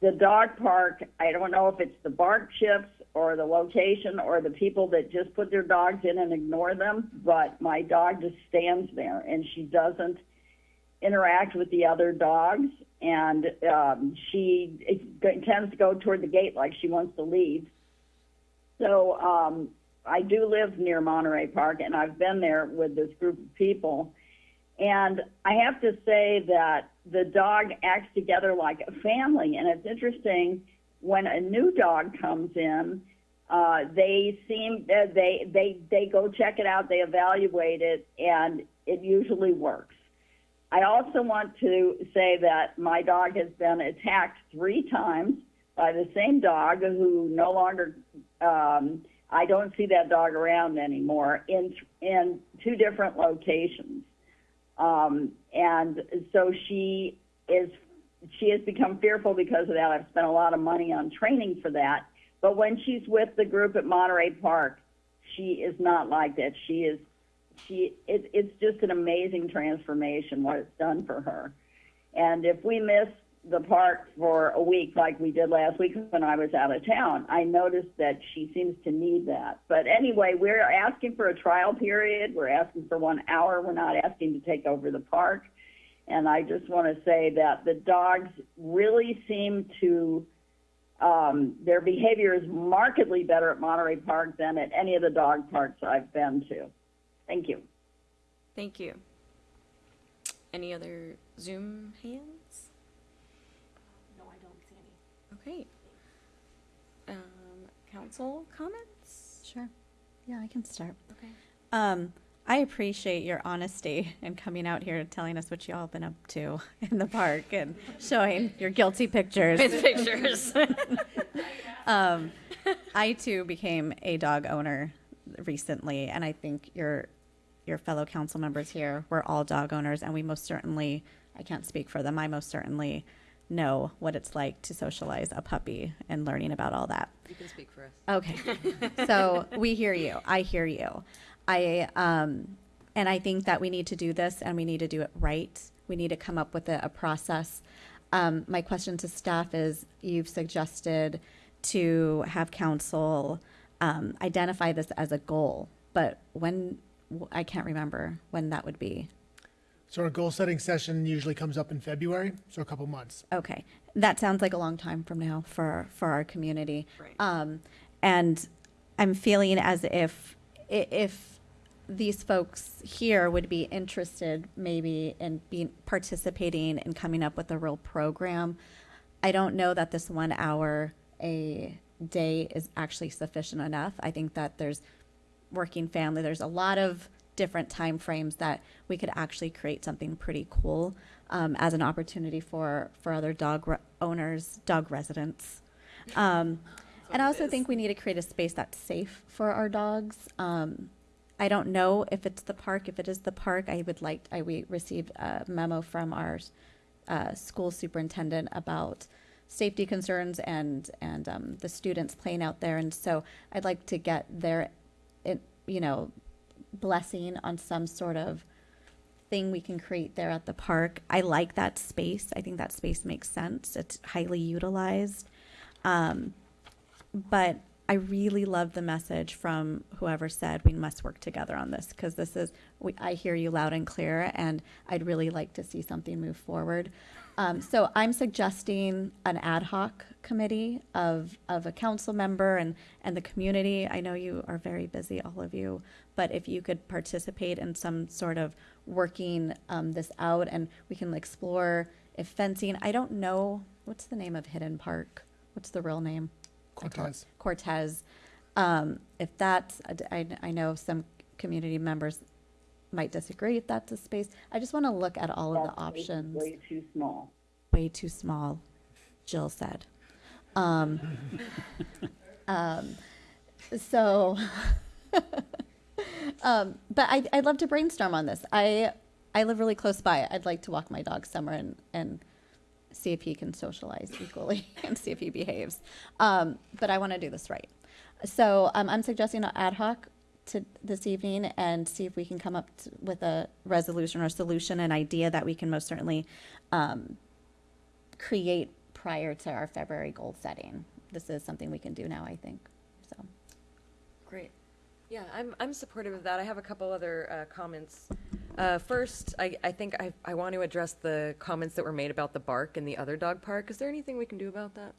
Speaker 23: the dog park, I don't know if it's the bark chips or the location or the people that just put their dogs in and ignore them, but my dog just stands there and she doesn't interact with the other dogs and um, she it tends to go toward the gate like she wants to leave. So um, I do live near Monterey Park and I've been there with this group of people. And I have to say that the dog acts together like a family. And it's interesting when a new dog comes in, uh, they seem uh, they they they go check it out, they evaluate it, and it usually works. I also want to say that my dog has been attacked three times by the same dog who no longer. Um, I don't see that dog around anymore in in two different locations. Um, and so she is, she has become fearful because of that. I've spent a lot of money on training for that. But when she's with the group at Monterey Park, she is not like that. She is, she, it, it's just an amazing transformation what it's done for her. And if we miss the park for a week like we did last week when I was out of town, I noticed that she seems to need that. But anyway, we're asking for a trial period. We're asking for one hour. We're not asking to take over the park. And I just want to say that the dogs really seem to, um, their behavior is markedly better at Monterey Park than at any of the dog parks I've been to. Thank you.
Speaker 1: Thank you. Any other Zoom hands?
Speaker 21: No, I don't see
Speaker 1: Okay. Um, council comments?
Speaker 6: Sure. Yeah, I can start.
Speaker 1: Okay.
Speaker 6: Um, I appreciate your honesty and coming out here and telling us what you all been up to in the park and showing your guilty pictures.
Speaker 1: With pictures.
Speaker 6: um, I too became a dog owner recently, and I think your your fellow council members here were all dog owners, and we most certainly, I can't speak for them, I most certainly know what it's like to socialize a puppy and learning about all that.
Speaker 7: You can speak for us.
Speaker 6: Okay. so we hear you. I hear you. I um, and I think that we need to do this and we need to do it right. We need to come up with a, a process. Um, my question to staff is: You've suggested to have council um, identify this as a goal, but when I can't remember when that would be.
Speaker 4: So our goal setting session usually comes up in February, so a couple months.
Speaker 6: Okay, that sounds like a long time from now for for our community. Um, and I'm feeling as if if these folks here would be interested maybe in being participating and coming up with a real program. I don't know that this one hour a day is actually sufficient enough. I think that there's working family. There's a lot of different time frames that we could actually create something pretty cool um, as an opportunity for for other dog owners, dog residents. Um, and I also think we need to create a space that's safe for our dogs. Um, I don't know if it's the park. If it is the park, I would like. I we received a memo from our uh, school superintendent about safety concerns and and um, the students playing out there, and so I'd like to get their, it, you know, blessing on some sort of thing we can create there at the park. I like that space. I think that space makes sense. It's highly utilized. Um, but I really love the message from whoever said we must work together on this because this is, we, I hear you loud and clear, and I'd really like to see something move forward. Um, so I'm suggesting an ad hoc committee of, of a council member and, and the community. I know you are very busy, all of you, but if you could participate in some sort of working um, this out and we can explore if fencing, I don't know, what's the name of Hidden Park? What's the real name?
Speaker 4: Cortez.
Speaker 6: Cortez. Um, if that's, I, I know some community members might disagree if that's a space. I just want to look at all of the
Speaker 23: That space
Speaker 6: options.
Speaker 23: Way too small.
Speaker 6: Way too small, Jill said. Um, um, so, um, but I, I'd love to brainstorm on this. I, I live really close by. I'd like to walk my dog somewhere and, and see if he can socialize equally and see if he behaves. Um, but I want to do this right. So um, I'm suggesting an ad hoc to this evening and see if we can come up with a resolution or solution, an idea that we can most certainly um, create prior to our February goal setting. This is something we can do now, I think.
Speaker 7: Yeah, I'm, I'm supportive of that. I have a couple other uh, comments. Uh, first, I, I think I, I want to address the comments that were made about the bark in the other dog park. Is there anything we can do about that?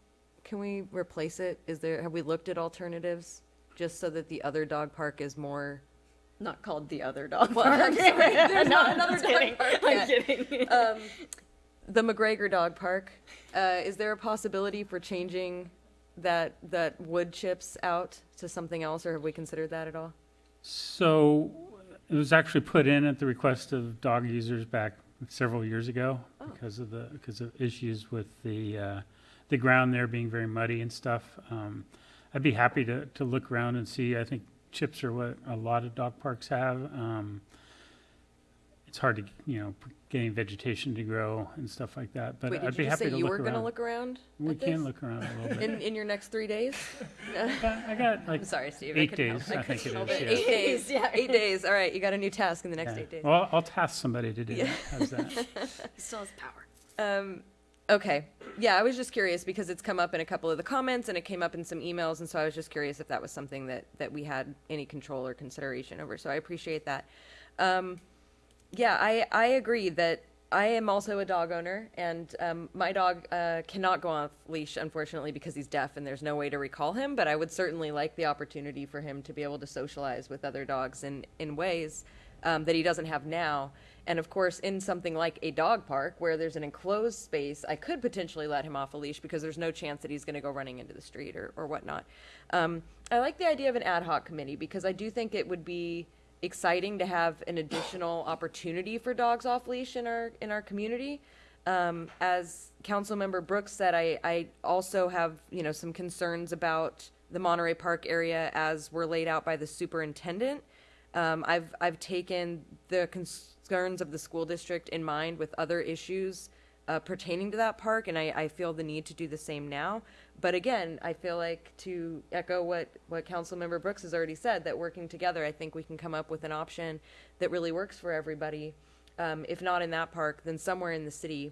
Speaker 7: Can we replace it? Is there, have we looked at alternatives? Just so that the other dog park is more.
Speaker 1: Not called the other dog park.
Speaker 7: I'm sorry, there's
Speaker 1: No,
Speaker 7: not another dog
Speaker 1: kidding.
Speaker 7: park
Speaker 1: I'm
Speaker 7: yet.
Speaker 1: kidding.
Speaker 7: Um, the McGregor Dog Park, uh, is there a possibility for changing that, that wood chips out to something else, or have we considered that at all?
Speaker 5: So it was actually put in at the request of dog users back several years ago because of the, because of issues with the, uh, the ground there being very muddy and stuff. Um, I'd be happy to, to look around and see. I think chips are what a lot of dog parks have. Um, it's hard to, you know, getting vegetation to grow and stuff like that, but
Speaker 7: Wait,
Speaker 5: I'd
Speaker 7: did
Speaker 5: be
Speaker 7: you just
Speaker 5: happy
Speaker 7: say
Speaker 5: to
Speaker 7: you
Speaker 5: look
Speaker 7: were
Speaker 5: around.
Speaker 7: gonna look around
Speaker 5: We
Speaker 7: at
Speaker 5: can look around a little bit.
Speaker 7: In, in your next three days?
Speaker 5: I got like
Speaker 7: I'm sorry, Steve. I
Speaker 5: eight
Speaker 7: couldn't help-
Speaker 5: days, I think it
Speaker 7: couldn't
Speaker 5: is,
Speaker 7: help
Speaker 5: yeah.
Speaker 7: Eight days, yeah, eight days. All right, you got a new task in the next
Speaker 5: Yeah.
Speaker 7: eight days.
Speaker 5: Well, I'll task somebody to do
Speaker 7: Yeah.
Speaker 5: that. How's that?
Speaker 1: He still has power.
Speaker 7: Um, okay. Yeah, I was just curious because it's come up in a couple of the comments and it came up in some emails, and so I was just curious if that was something that, that we had any control or consideration over. So I appreciate that. Um, yeah, I, I agree that I am also a dog owner, and um, my dog uh, cannot go off leash, unfortunately, because he's deaf and there's no way to recall him. But I would certainly like the opportunity for him to be able to socialize with other dogs in, in ways um, that he doesn't have now. And of course, in something like a dog park where there's an enclosed space, I could potentially let him off a leash because there's no chance that he's going to go running into the street or, or whatnot. Um, I like the idea of an ad hoc committee because I do think it would be exciting to have an additional opportunity for dogs off leash in our in our community. Um, as Councilmember Brooks said, I, I also have you know some concerns about the Monterey Park area as were laid out by the superintendent. Um, I've I've taken the concerns of the school district in mind with other issues uh, pertaining to that park, and I, I feel the need to do the same now. But again, I feel like to echo what what Councilmember Brooks has already said, that working together, I think we can come up with an option that really works for everybody. Um, if not in that park, then somewhere in the city.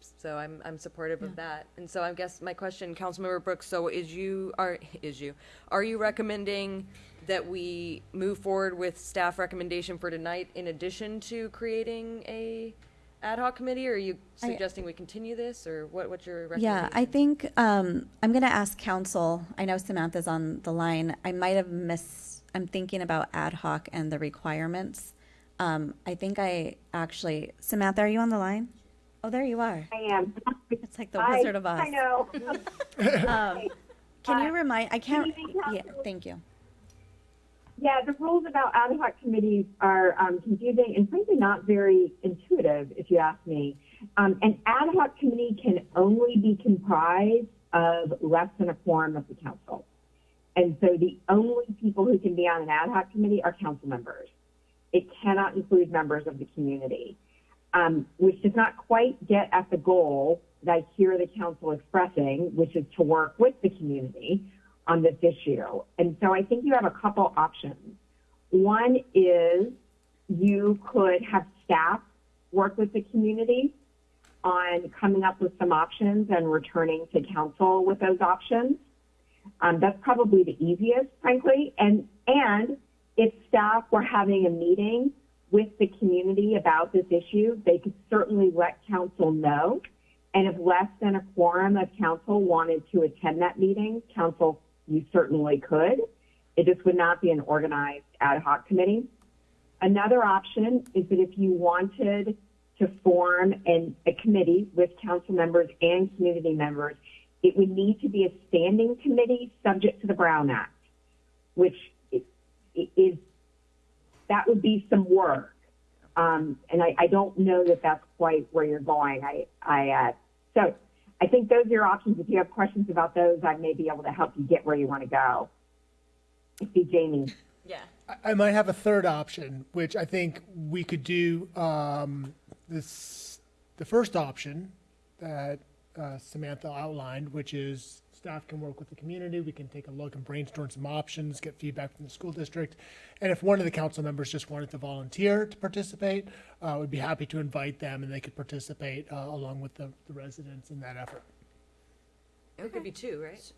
Speaker 7: So I'm I'm supportive of that. And so I guess my question, Councilmember Brooks, so is you are is you are you recommending that we move forward with staff recommendation for tonight in addition to creating a ad hoc committee, or are you
Speaker 6: I-
Speaker 7: suggesting we continue this, or what, what's your
Speaker 6: Yeah,
Speaker 7: recommendation?
Speaker 6: I think um, I'm going to ask council. I know Samantha's on the line. I might have missed, I'm thinking about ad hoc and the requirements. Um, I think I actually, Samantha, are you on the line? Oh, there you are.
Speaker 24: I am.
Speaker 6: It's like the
Speaker 24: Hi,
Speaker 6: Wizard of Oz.
Speaker 24: I know.
Speaker 6: Um, can you remind, I can't,
Speaker 24: evening,
Speaker 6: yeah,
Speaker 24: Council.
Speaker 6: thank you.
Speaker 24: Yeah, the rules about ad hoc committees are um, confusing and frankly not very intuitive, if you ask me. Um, an ad hoc committee can only be comprised of less than a quorum of the council. And so the only people who can be on an ad hoc committee are council members. It cannot include members of the community, um, which does not quite get at the goal that I hear the council expressing, which is to work with the community on this issue. And so I think you have a couple options. One is you could have staff work with the community on coming up with some options and returning to council with those options. Um, that's probably the easiest, frankly. And and if staff were having a meeting with the community about this issue, they could certainly let council know. And if less than a quorum of council wanted to attend that meeting, council, you certainly could. It just would not be an organized ad hoc committee. Another option is that if you wanted to form an, a committee with council members and community members, it would need to be a standing committee subject to the Brown Act, which is, that would be some work. Um, and I, I don't know that that's quite where you're going. I, I, uh, so I think those are your options. If you have questions about those, I may be able to help you get where you want to go. I see Jamie.
Speaker 1: Yeah.
Speaker 4: I- I might have a third option, which I think we could do, um, this, the first option that, uh, Samantha outlined, which is staff can work with the community, we can take a look and brainstorm some options, get feedback from the school district. And if one of the council members just wanted to volunteer to participate, uh, we'd be happy to invite them and they could participate, uh, along with the, the residents in that effort.
Speaker 7: It could be two, right?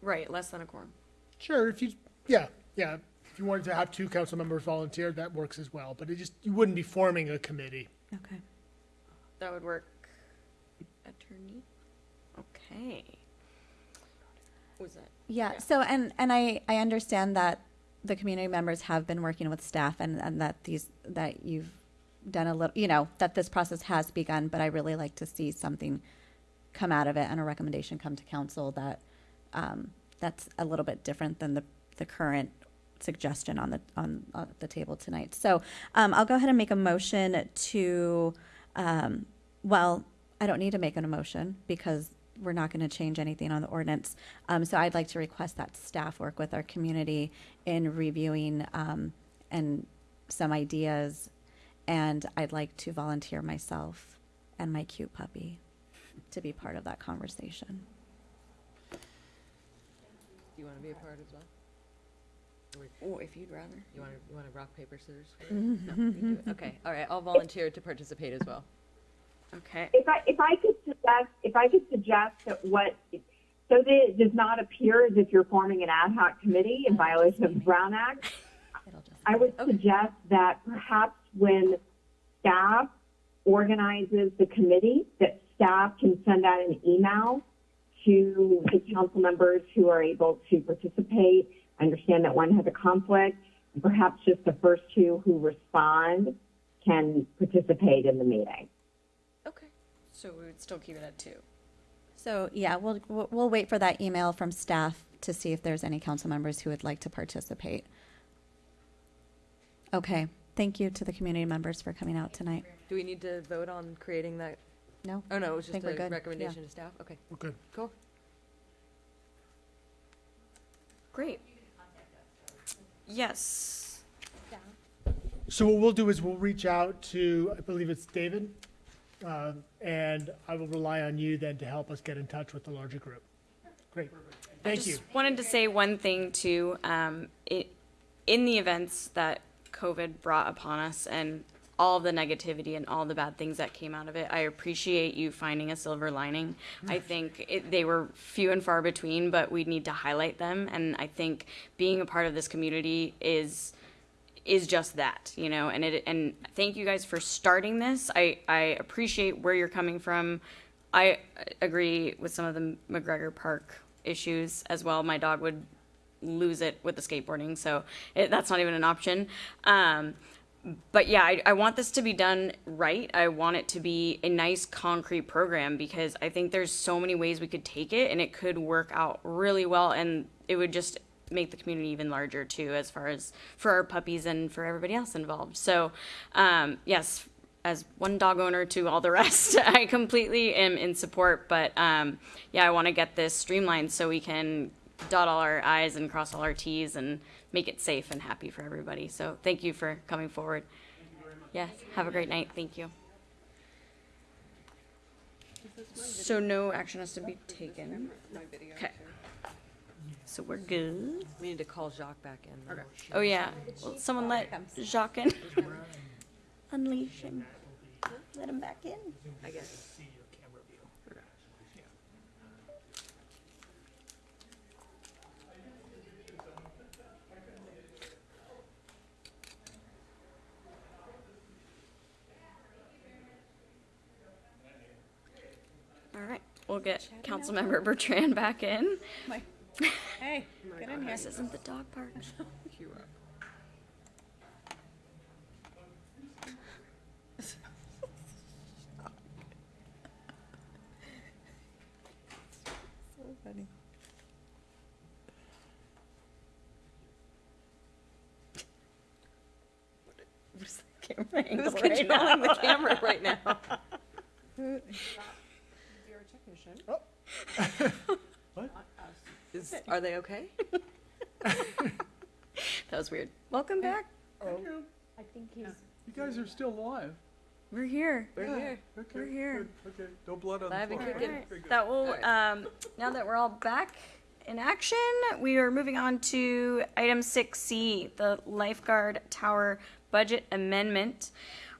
Speaker 1: Right, less than a quorum.
Speaker 4: Sure, if you, yeah, yeah, if you wanted to have two council members volunteer, that works as well, but it just, you wouldn't be forming a committee.
Speaker 6: Okay.
Speaker 1: That would work. Attorney? Okay. Was that?
Speaker 6: Yeah, so, and, and I, I understand that the community members have been working with staff and, and that these, that you've done a little, you know, that this process has begun, but I really like to see something come out of it and a recommendation come to council that, um, that's a little bit different than the, the current suggestion on the, on, on the table tonight. So, um, I'll go ahead and make a motion to, um, well, I don't need to make an emotion because we're not going to change anything on the ordinance. Um, so I'd like to request that staff work with our community in reviewing, um, and some ideas. And I'd like to volunteer myself and my cute puppy to be part of that conversation.
Speaker 7: Do you want to be a part as well?
Speaker 1: Oh, if you'd rather.
Speaker 7: You want to, you want to rock, paper, scissors? No, you do it. Okay, all right, I'll volunteer to participate as well.
Speaker 1: Okay.
Speaker 24: If I if I could suggest if I could suggest that what so that it does not appear as if you're forming an ad hoc committee in violation of the Brown Act, I would suggest that perhaps when staff organizes the committee, that staff can send out an email to the council members who are able to participate. I understand that one has a conflict, and perhaps just the first two who respond can participate in the meeting.
Speaker 1: So we would still keep it at two.
Speaker 6: So, yeah, we'll, we'll we'll wait for that email from staff to see if there's any council members who would like to participate. Okay, thank you to the community members for coming out tonight.
Speaker 7: Do we need to vote on creating that?
Speaker 6: No.
Speaker 7: Oh, no, it was
Speaker 6: Think
Speaker 7: just
Speaker 6: we're
Speaker 7: a
Speaker 6: good.
Speaker 7: recommendation
Speaker 6: Yeah.
Speaker 7: to staff? Okay.
Speaker 4: We're good.
Speaker 7: Cool.
Speaker 1: Great. Yes.
Speaker 4: So what we'll do is we'll reach out to, I believe it's David, uh, and I will rely on you then to help us get in touch with the larger group. Great.
Speaker 1: I
Speaker 4: Thank you.
Speaker 1: just wanted to say one thing too. Um, it, in the events that COVID brought upon us and all the negativity and all the bad things that came out of it, I appreciate you finding a silver lining. I think it, they were few and far between, but we need to highlight them. And I think being a part of this community is is just that, you know, and it and thank you guys for starting this. I I appreciate where you're coming from. I agree with some of the McGregor Park issues as well. My dog would lose it with the skateboarding. So it, that's not even an option. Um, but yeah, I, I want this to be done right. I want it to be a nice concrete program because I think there's so many ways we could take it and it could work out really well and it would just make the community even larger too as far as for our puppies and for everybody else involved. So um, yes, as one dog owner to all the rest, I completely am in support. But um, yeah, I want to get this streamlined so we can dot all our I's and cross all our T's and make it safe and happy for everybody. So thank you for coming forward. Yes, have a great night. Thank you. So no action has to be taken. Okay. So we're good.
Speaker 7: We need to call Jacques back in. Okay.
Speaker 1: Oh yeah. Well, someone let Jacques in. Unleash him. Let him back in.
Speaker 7: I guess.
Speaker 1: All right. We'll get Councilmember Bertrand back in.
Speaker 11: Hey, oh get in here.
Speaker 1: This isn't the dog park.
Speaker 11: So funny.
Speaker 1: Where's the camera angle
Speaker 7: Who's
Speaker 1: right
Speaker 7: controlling the
Speaker 1: now?
Speaker 7: camera right now?
Speaker 3: What?
Speaker 7: Is, are they okay?
Speaker 1: That was weird. Welcome back.
Speaker 3: Oh,
Speaker 21: I think he's.
Speaker 3: you guys are still alive.
Speaker 1: We're here.
Speaker 7: We're
Speaker 3: Yeah,
Speaker 7: here.
Speaker 3: Okay.
Speaker 1: We're here.
Speaker 3: good, Okay, no blood on
Speaker 7: Live
Speaker 3: the
Speaker 7: and
Speaker 3: floor.
Speaker 7: kicking.
Speaker 3: Very good.
Speaker 1: That will,
Speaker 7: All right.
Speaker 1: um, now that we're all back in action, we are moving on to item six C, the lifeguard tower budget amendment.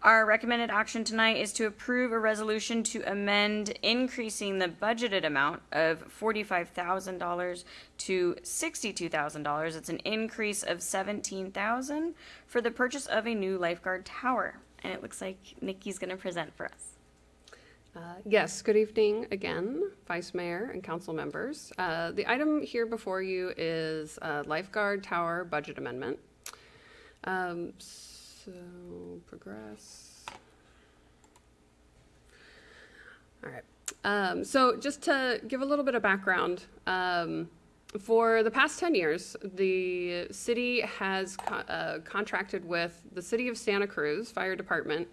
Speaker 1: Our recommended action tonight is to approve a resolution to amend increasing the budgeted amount of forty-five thousand dollars to sixty-two thousand dollars. It's an increase of seventeen thousand for the purchase of a new lifeguard tower. And it looks like Nikki's gonna present for us.
Speaker 10: Uh, Yes, good evening again, Vice Mayor and council members. Uh, The item here before you is uh, lifeguard tower budget amendment. Um, So, progress. All right. Um, So just to give a little bit of background, um, for the past 10 years, the city has co- uh, contracted with the City of Santa Cruz Fire Department,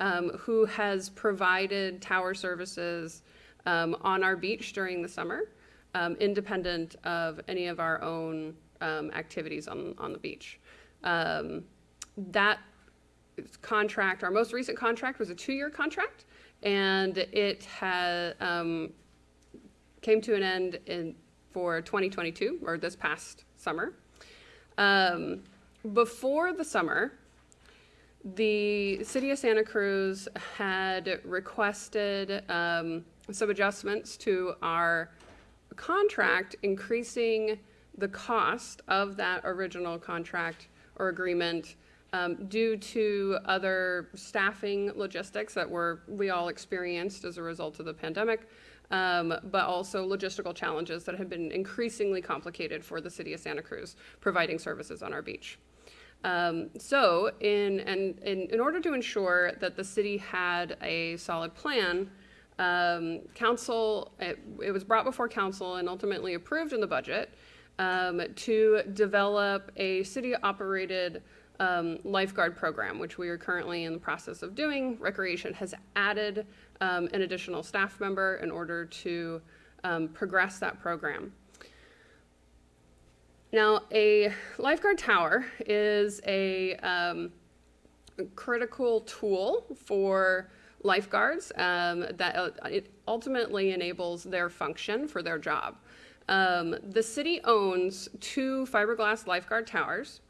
Speaker 10: um, who has provided tower services um, on our beach during the summer, um, independent of any of our own um, activities on, on the beach. That contract, our most recent contract was a two-year contract, and it had, um, came to an end in, for 2022, or this past summer. Um, before the summer, the city of Santa Cruz had requested um, some adjustments to our contract, increasing the cost of that original contract or agreement um, due to other staffing logistics that were we all experienced as a result of the pandemic, um, but also logistical challenges that have been increasingly complicated for the city of Santa Cruz providing services on our beach. Um, so, in, and, in, in order to ensure that the city had a solid plan, um, council, it, it was brought before council and ultimately approved in the budget um, to develop a city-operated um, lifeguard program, which we are currently in the process of doing. Recreation has added um, an additional staff member in order to um, progress that program. Now, a lifeguard tower is a um, critical tool for lifeguards um, that uh, it ultimately enables their function for their job. Um, the city owns two fiberglass lifeguard towers.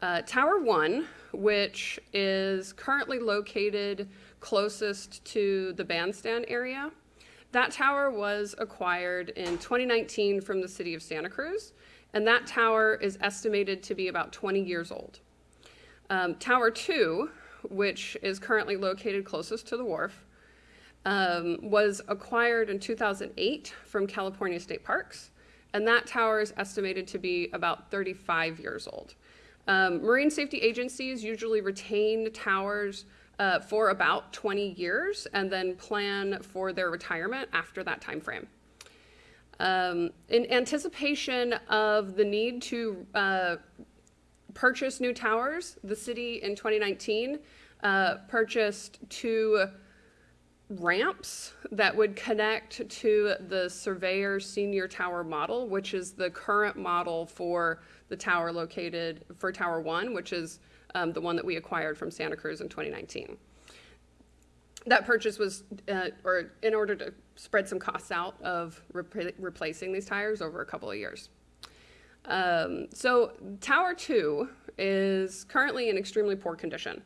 Speaker 10: Uh, Tower 1, which is currently located closest to the bandstand area, that tower was acquired in 2019 from the city of Santa Cruz, and that tower is estimated to be about 20 years old. Um, tower 2, which is currently located closest to the wharf, um, was acquired in 2008 from California State Parks and that tower is estimated to be about 35 years old. Um, marine safety agencies usually retain towers uh, for about 20 years and then plan for their retirement after that time frame. Um, in anticipation of the need to uh, purchase new towers, the city in 2019 uh, purchased two ramps that would connect to the Surveyor Senior Tower model, which is the current model for the tower located for Tower One, which is um, the one that we acquired from Santa Cruz in 2019. That purchase was, uh, or in order to spread some costs out of repla- replacing these tires over a couple of years. Um, so Tower Two is currently in extremely poor condition.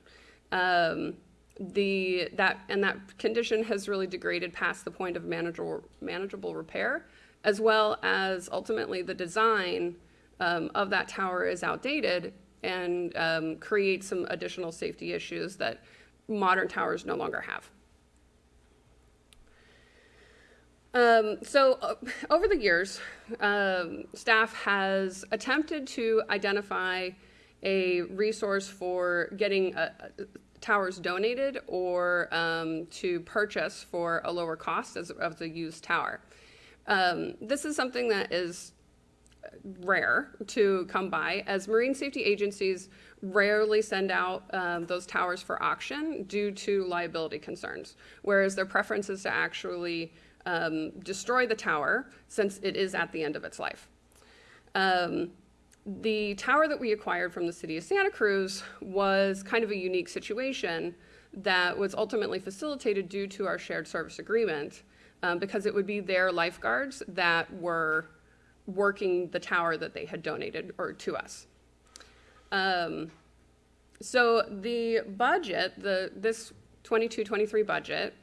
Speaker 10: Um, the that and that condition has really degraded past the point of manageable manageable repair, as well as ultimately the design um, of that tower is outdated and um, creates some additional safety issues that modern towers no longer have. Um, so uh, over the years, um, staff has attempted to identify a resource for getting uh, towers donated or um, to purchase for a lower cost as of the used tower. Um, this is something that is rare to come by, as marine safety agencies rarely send out um, those towers for auction due to liability concerns, whereas their preference is to actually um, destroy the tower since it is at the end of its life. Um, the tower that we acquired from the city of Santa Cruz was kind of a unique situation that was ultimately facilitated due to our shared service agreement um, because it would be their lifeguards that were working the tower that they had donated or to us. Um, so the budget, the this 22-23 budget,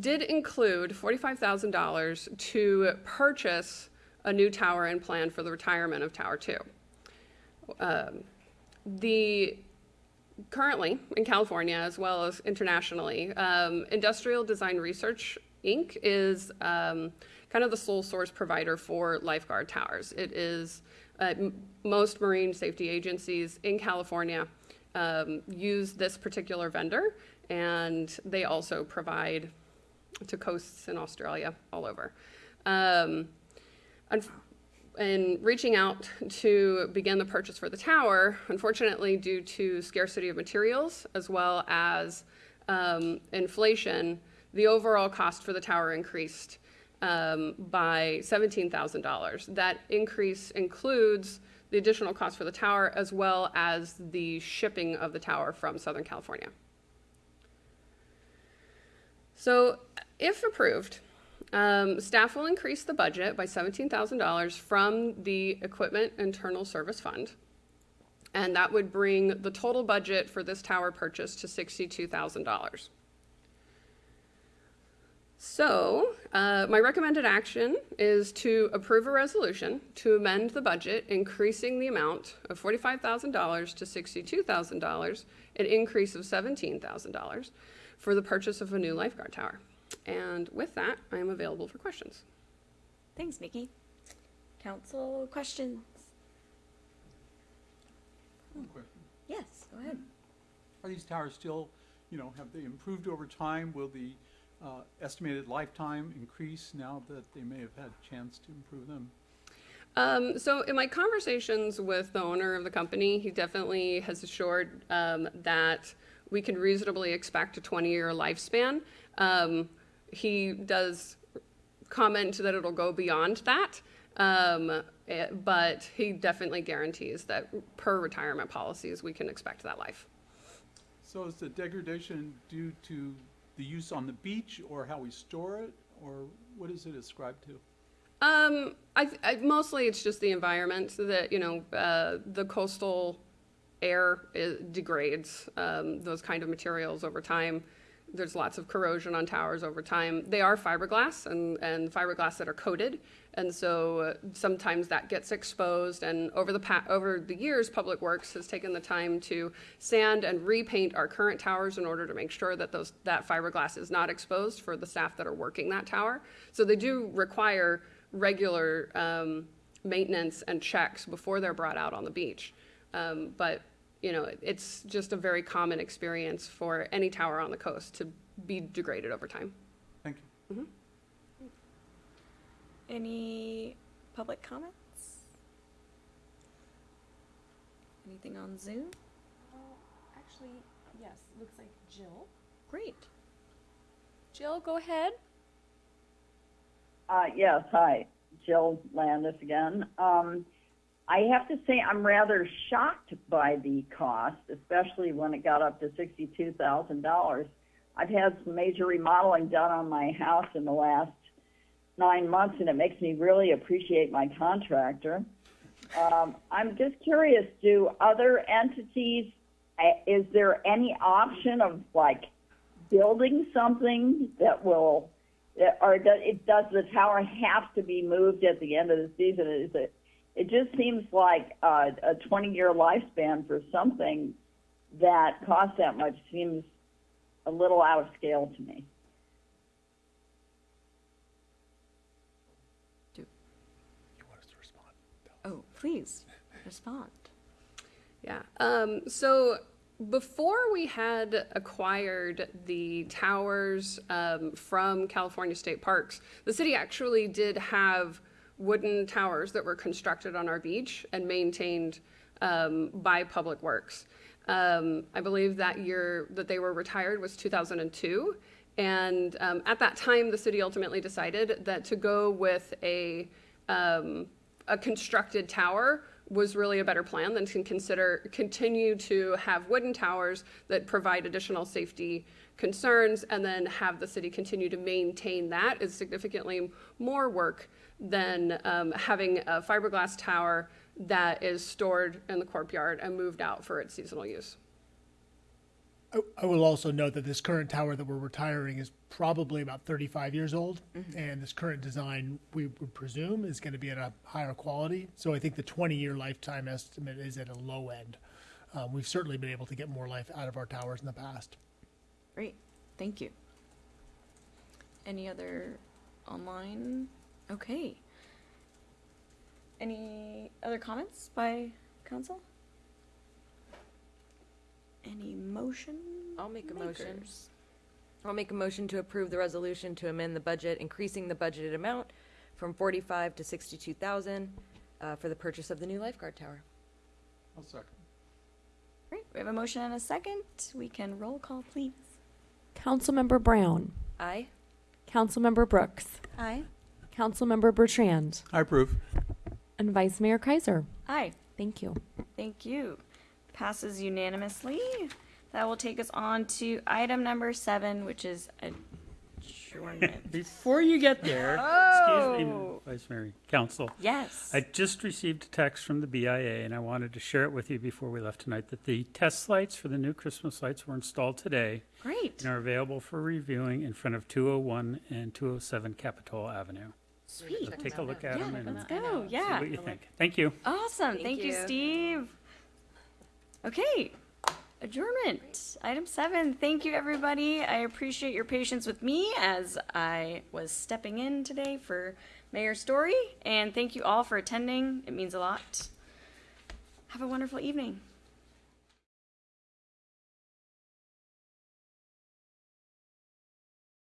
Speaker 10: did include $45,000 to purchase a new tower and plan for the retirement of Tower 2. Um, the currently in California as well as internationally, um, Industrial Design Research Inc. is um, kind of the sole source provider for lifeguard towers. It is uh, most marine safety agencies in California um, use this particular vendor, and they also provide to coasts in Australia all over. Um, in reaching out to begin the purchase for the tower, unfortunately, due to scarcity of materials as well as um, inflation, the overall cost for the tower increased um, by $17,000. That increase includes the additional cost for the tower as well as the shipping of the tower from Southern California. So, if approved, um, staff will increase the budget by $17,000 from the Equipment Internal Service Fund. And that would bring the total budget for this tower purchase to $62,000. So, uh, my recommended action is to approve a resolution to amend the budget, increasing the amount of $45,000 to $62,000, an increase of $17,000 for the purchase of a new lifeguard tower. And with that, I am available for questions.
Speaker 1: Thanks, Nikki. Council questions?
Speaker 3: One question.
Speaker 1: Yes, go ahead.
Speaker 3: Are these towers still, you know, have they improved over time? Will the uh, estimated lifetime increase now that they may have had a chance to improve them?
Speaker 10: Um, so in my conversations with the owner of the company, he definitely has assured um, that we can reasonably expect a 20-year lifespan. Um, he does comment that it'll go beyond that, um, eh, but he definitely guarantees that per retirement policies, we can expect that life.
Speaker 3: So is the degradation due to the use on the beach or how we store it, or what is it ascribed to?
Speaker 10: Um, I, I, mostly it's just the environment that you know uh, the coastal air is, degrades um, those kind of materials over time. There's lots of corrosion on towers over time. They are fiberglass and, and fiberglass that are coated, and so uh, sometimes that gets exposed. And over the pa- over the years, Public Works has taken the time to sand and repaint our current towers in order to make sure that those that fiberglass is not exposed for the staff that are working that tower. So they do require regular um, maintenance and checks before they're brought out on the beach. Um, but, you know, it's just a very common experience for any tower on the coast to be degraded over time.
Speaker 3: Thank
Speaker 10: you.
Speaker 1: Any public comments? Anything on Zoom?
Speaker 2: Actually, yes, looks like Jill.
Speaker 1: Great.
Speaker 2: Jill, go ahead.
Speaker 23: Uh, yes, hi, Jill Landis again. Um, I have to say I'm rather shocked by the cost, especially when it got up to sixty-two thousand dollars. I've had some major remodeling done on my house in the last nine months, and it makes me really appreciate my contractor. Um, I'm just curious, do other entities, uh, is there any option of like building something that will, or does, it, does the tower have to be moved at the end of the season? Is it, it just seems like uh, a 20-year lifespan for something that costs that much seems a little out of scale to me.
Speaker 1: Please respond.
Speaker 10: Yeah. Um, so before we had acquired the towers um, from California State Parks, the city actually did have wooden towers that were constructed on our beach and maintained um, by Public Works. Um, I believe that year that they were retired was 2002. And um, at that time, the city ultimately decided that to go with a um, a constructed tower was really a better plan than to consider continue to have wooden towers that provide additional safety concerns and then have the city continue to maintain that is significantly more work than um, having a fiberglass tower that is stored in the courtyard and moved out for its seasonal use.
Speaker 4: I, I will also note that this current tower that we're retiring is probably about 35 years old, and this current design, we would presume, is going to be at a higher quality. So I think the 20-year lifetime estimate is at a low end. Um, we've certainly been able to get more life out of our towers in the past.
Speaker 1: Great, thank you. Any other online? Okay. Any other comments by council? Any motion?
Speaker 7: I'll make a motion.
Speaker 1: makers?
Speaker 7: I'll make a motion to approve the resolution to amend the budget, increasing the budgeted amount from forty-five to sixty-two thousand, uh, for the purchase of the new lifeguard tower.
Speaker 3: I'll second.
Speaker 1: Great, we have a motion and a second. We can roll call, please.
Speaker 2: Councilmember Brown.
Speaker 7: Aye.
Speaker 2: Councilmember Brooks.
Speaker 1: Aye.
Speaker 2: Councilmember Bertrand.
Speaker 3: I approve.
Speaker 2: And Vice Mayor Keiser.
Speaker 1: Aye.
Speaker 2: Thank you.
Speaker 1: Thank you. Passes unanimously. That will take us on to item number seven, which is adjournment.
Speaker 5: Before you get there, excuse me,
Speaker 1: Oh.
Speaker 5: Vice Mayor, Council.
Speaker 1: Yes.
Speaker 5: I just received a text from the BIA, and I wanted to share it with you before we left tonight, that the test lights for the new Christmas lights were installed today.
Speaker 1: Great.
Speaker 5: And are available for reviewing in front of 201 and 207 Capitol Avenue.
Speaker 1: Sweet.
Speaker 5: So take a look at
Speaker 1: Yeah,
Speaker 5: them and
Speaker 1: let's go. Yeah.
Speaker 5: see what you think. Thank you.
Speaker 1: Awesome.
Speaker 7: Thank
Speaker 1: Thank, you.
Speaker 7: you.
Speaker 1: Steve. Okay. Adjournment. Item seven. Thank you, everybody. I appreciate your patience with me as I was stepping in today for Mayor Storey. And thank you all for attending. It means a lot. Have a wonderful evening.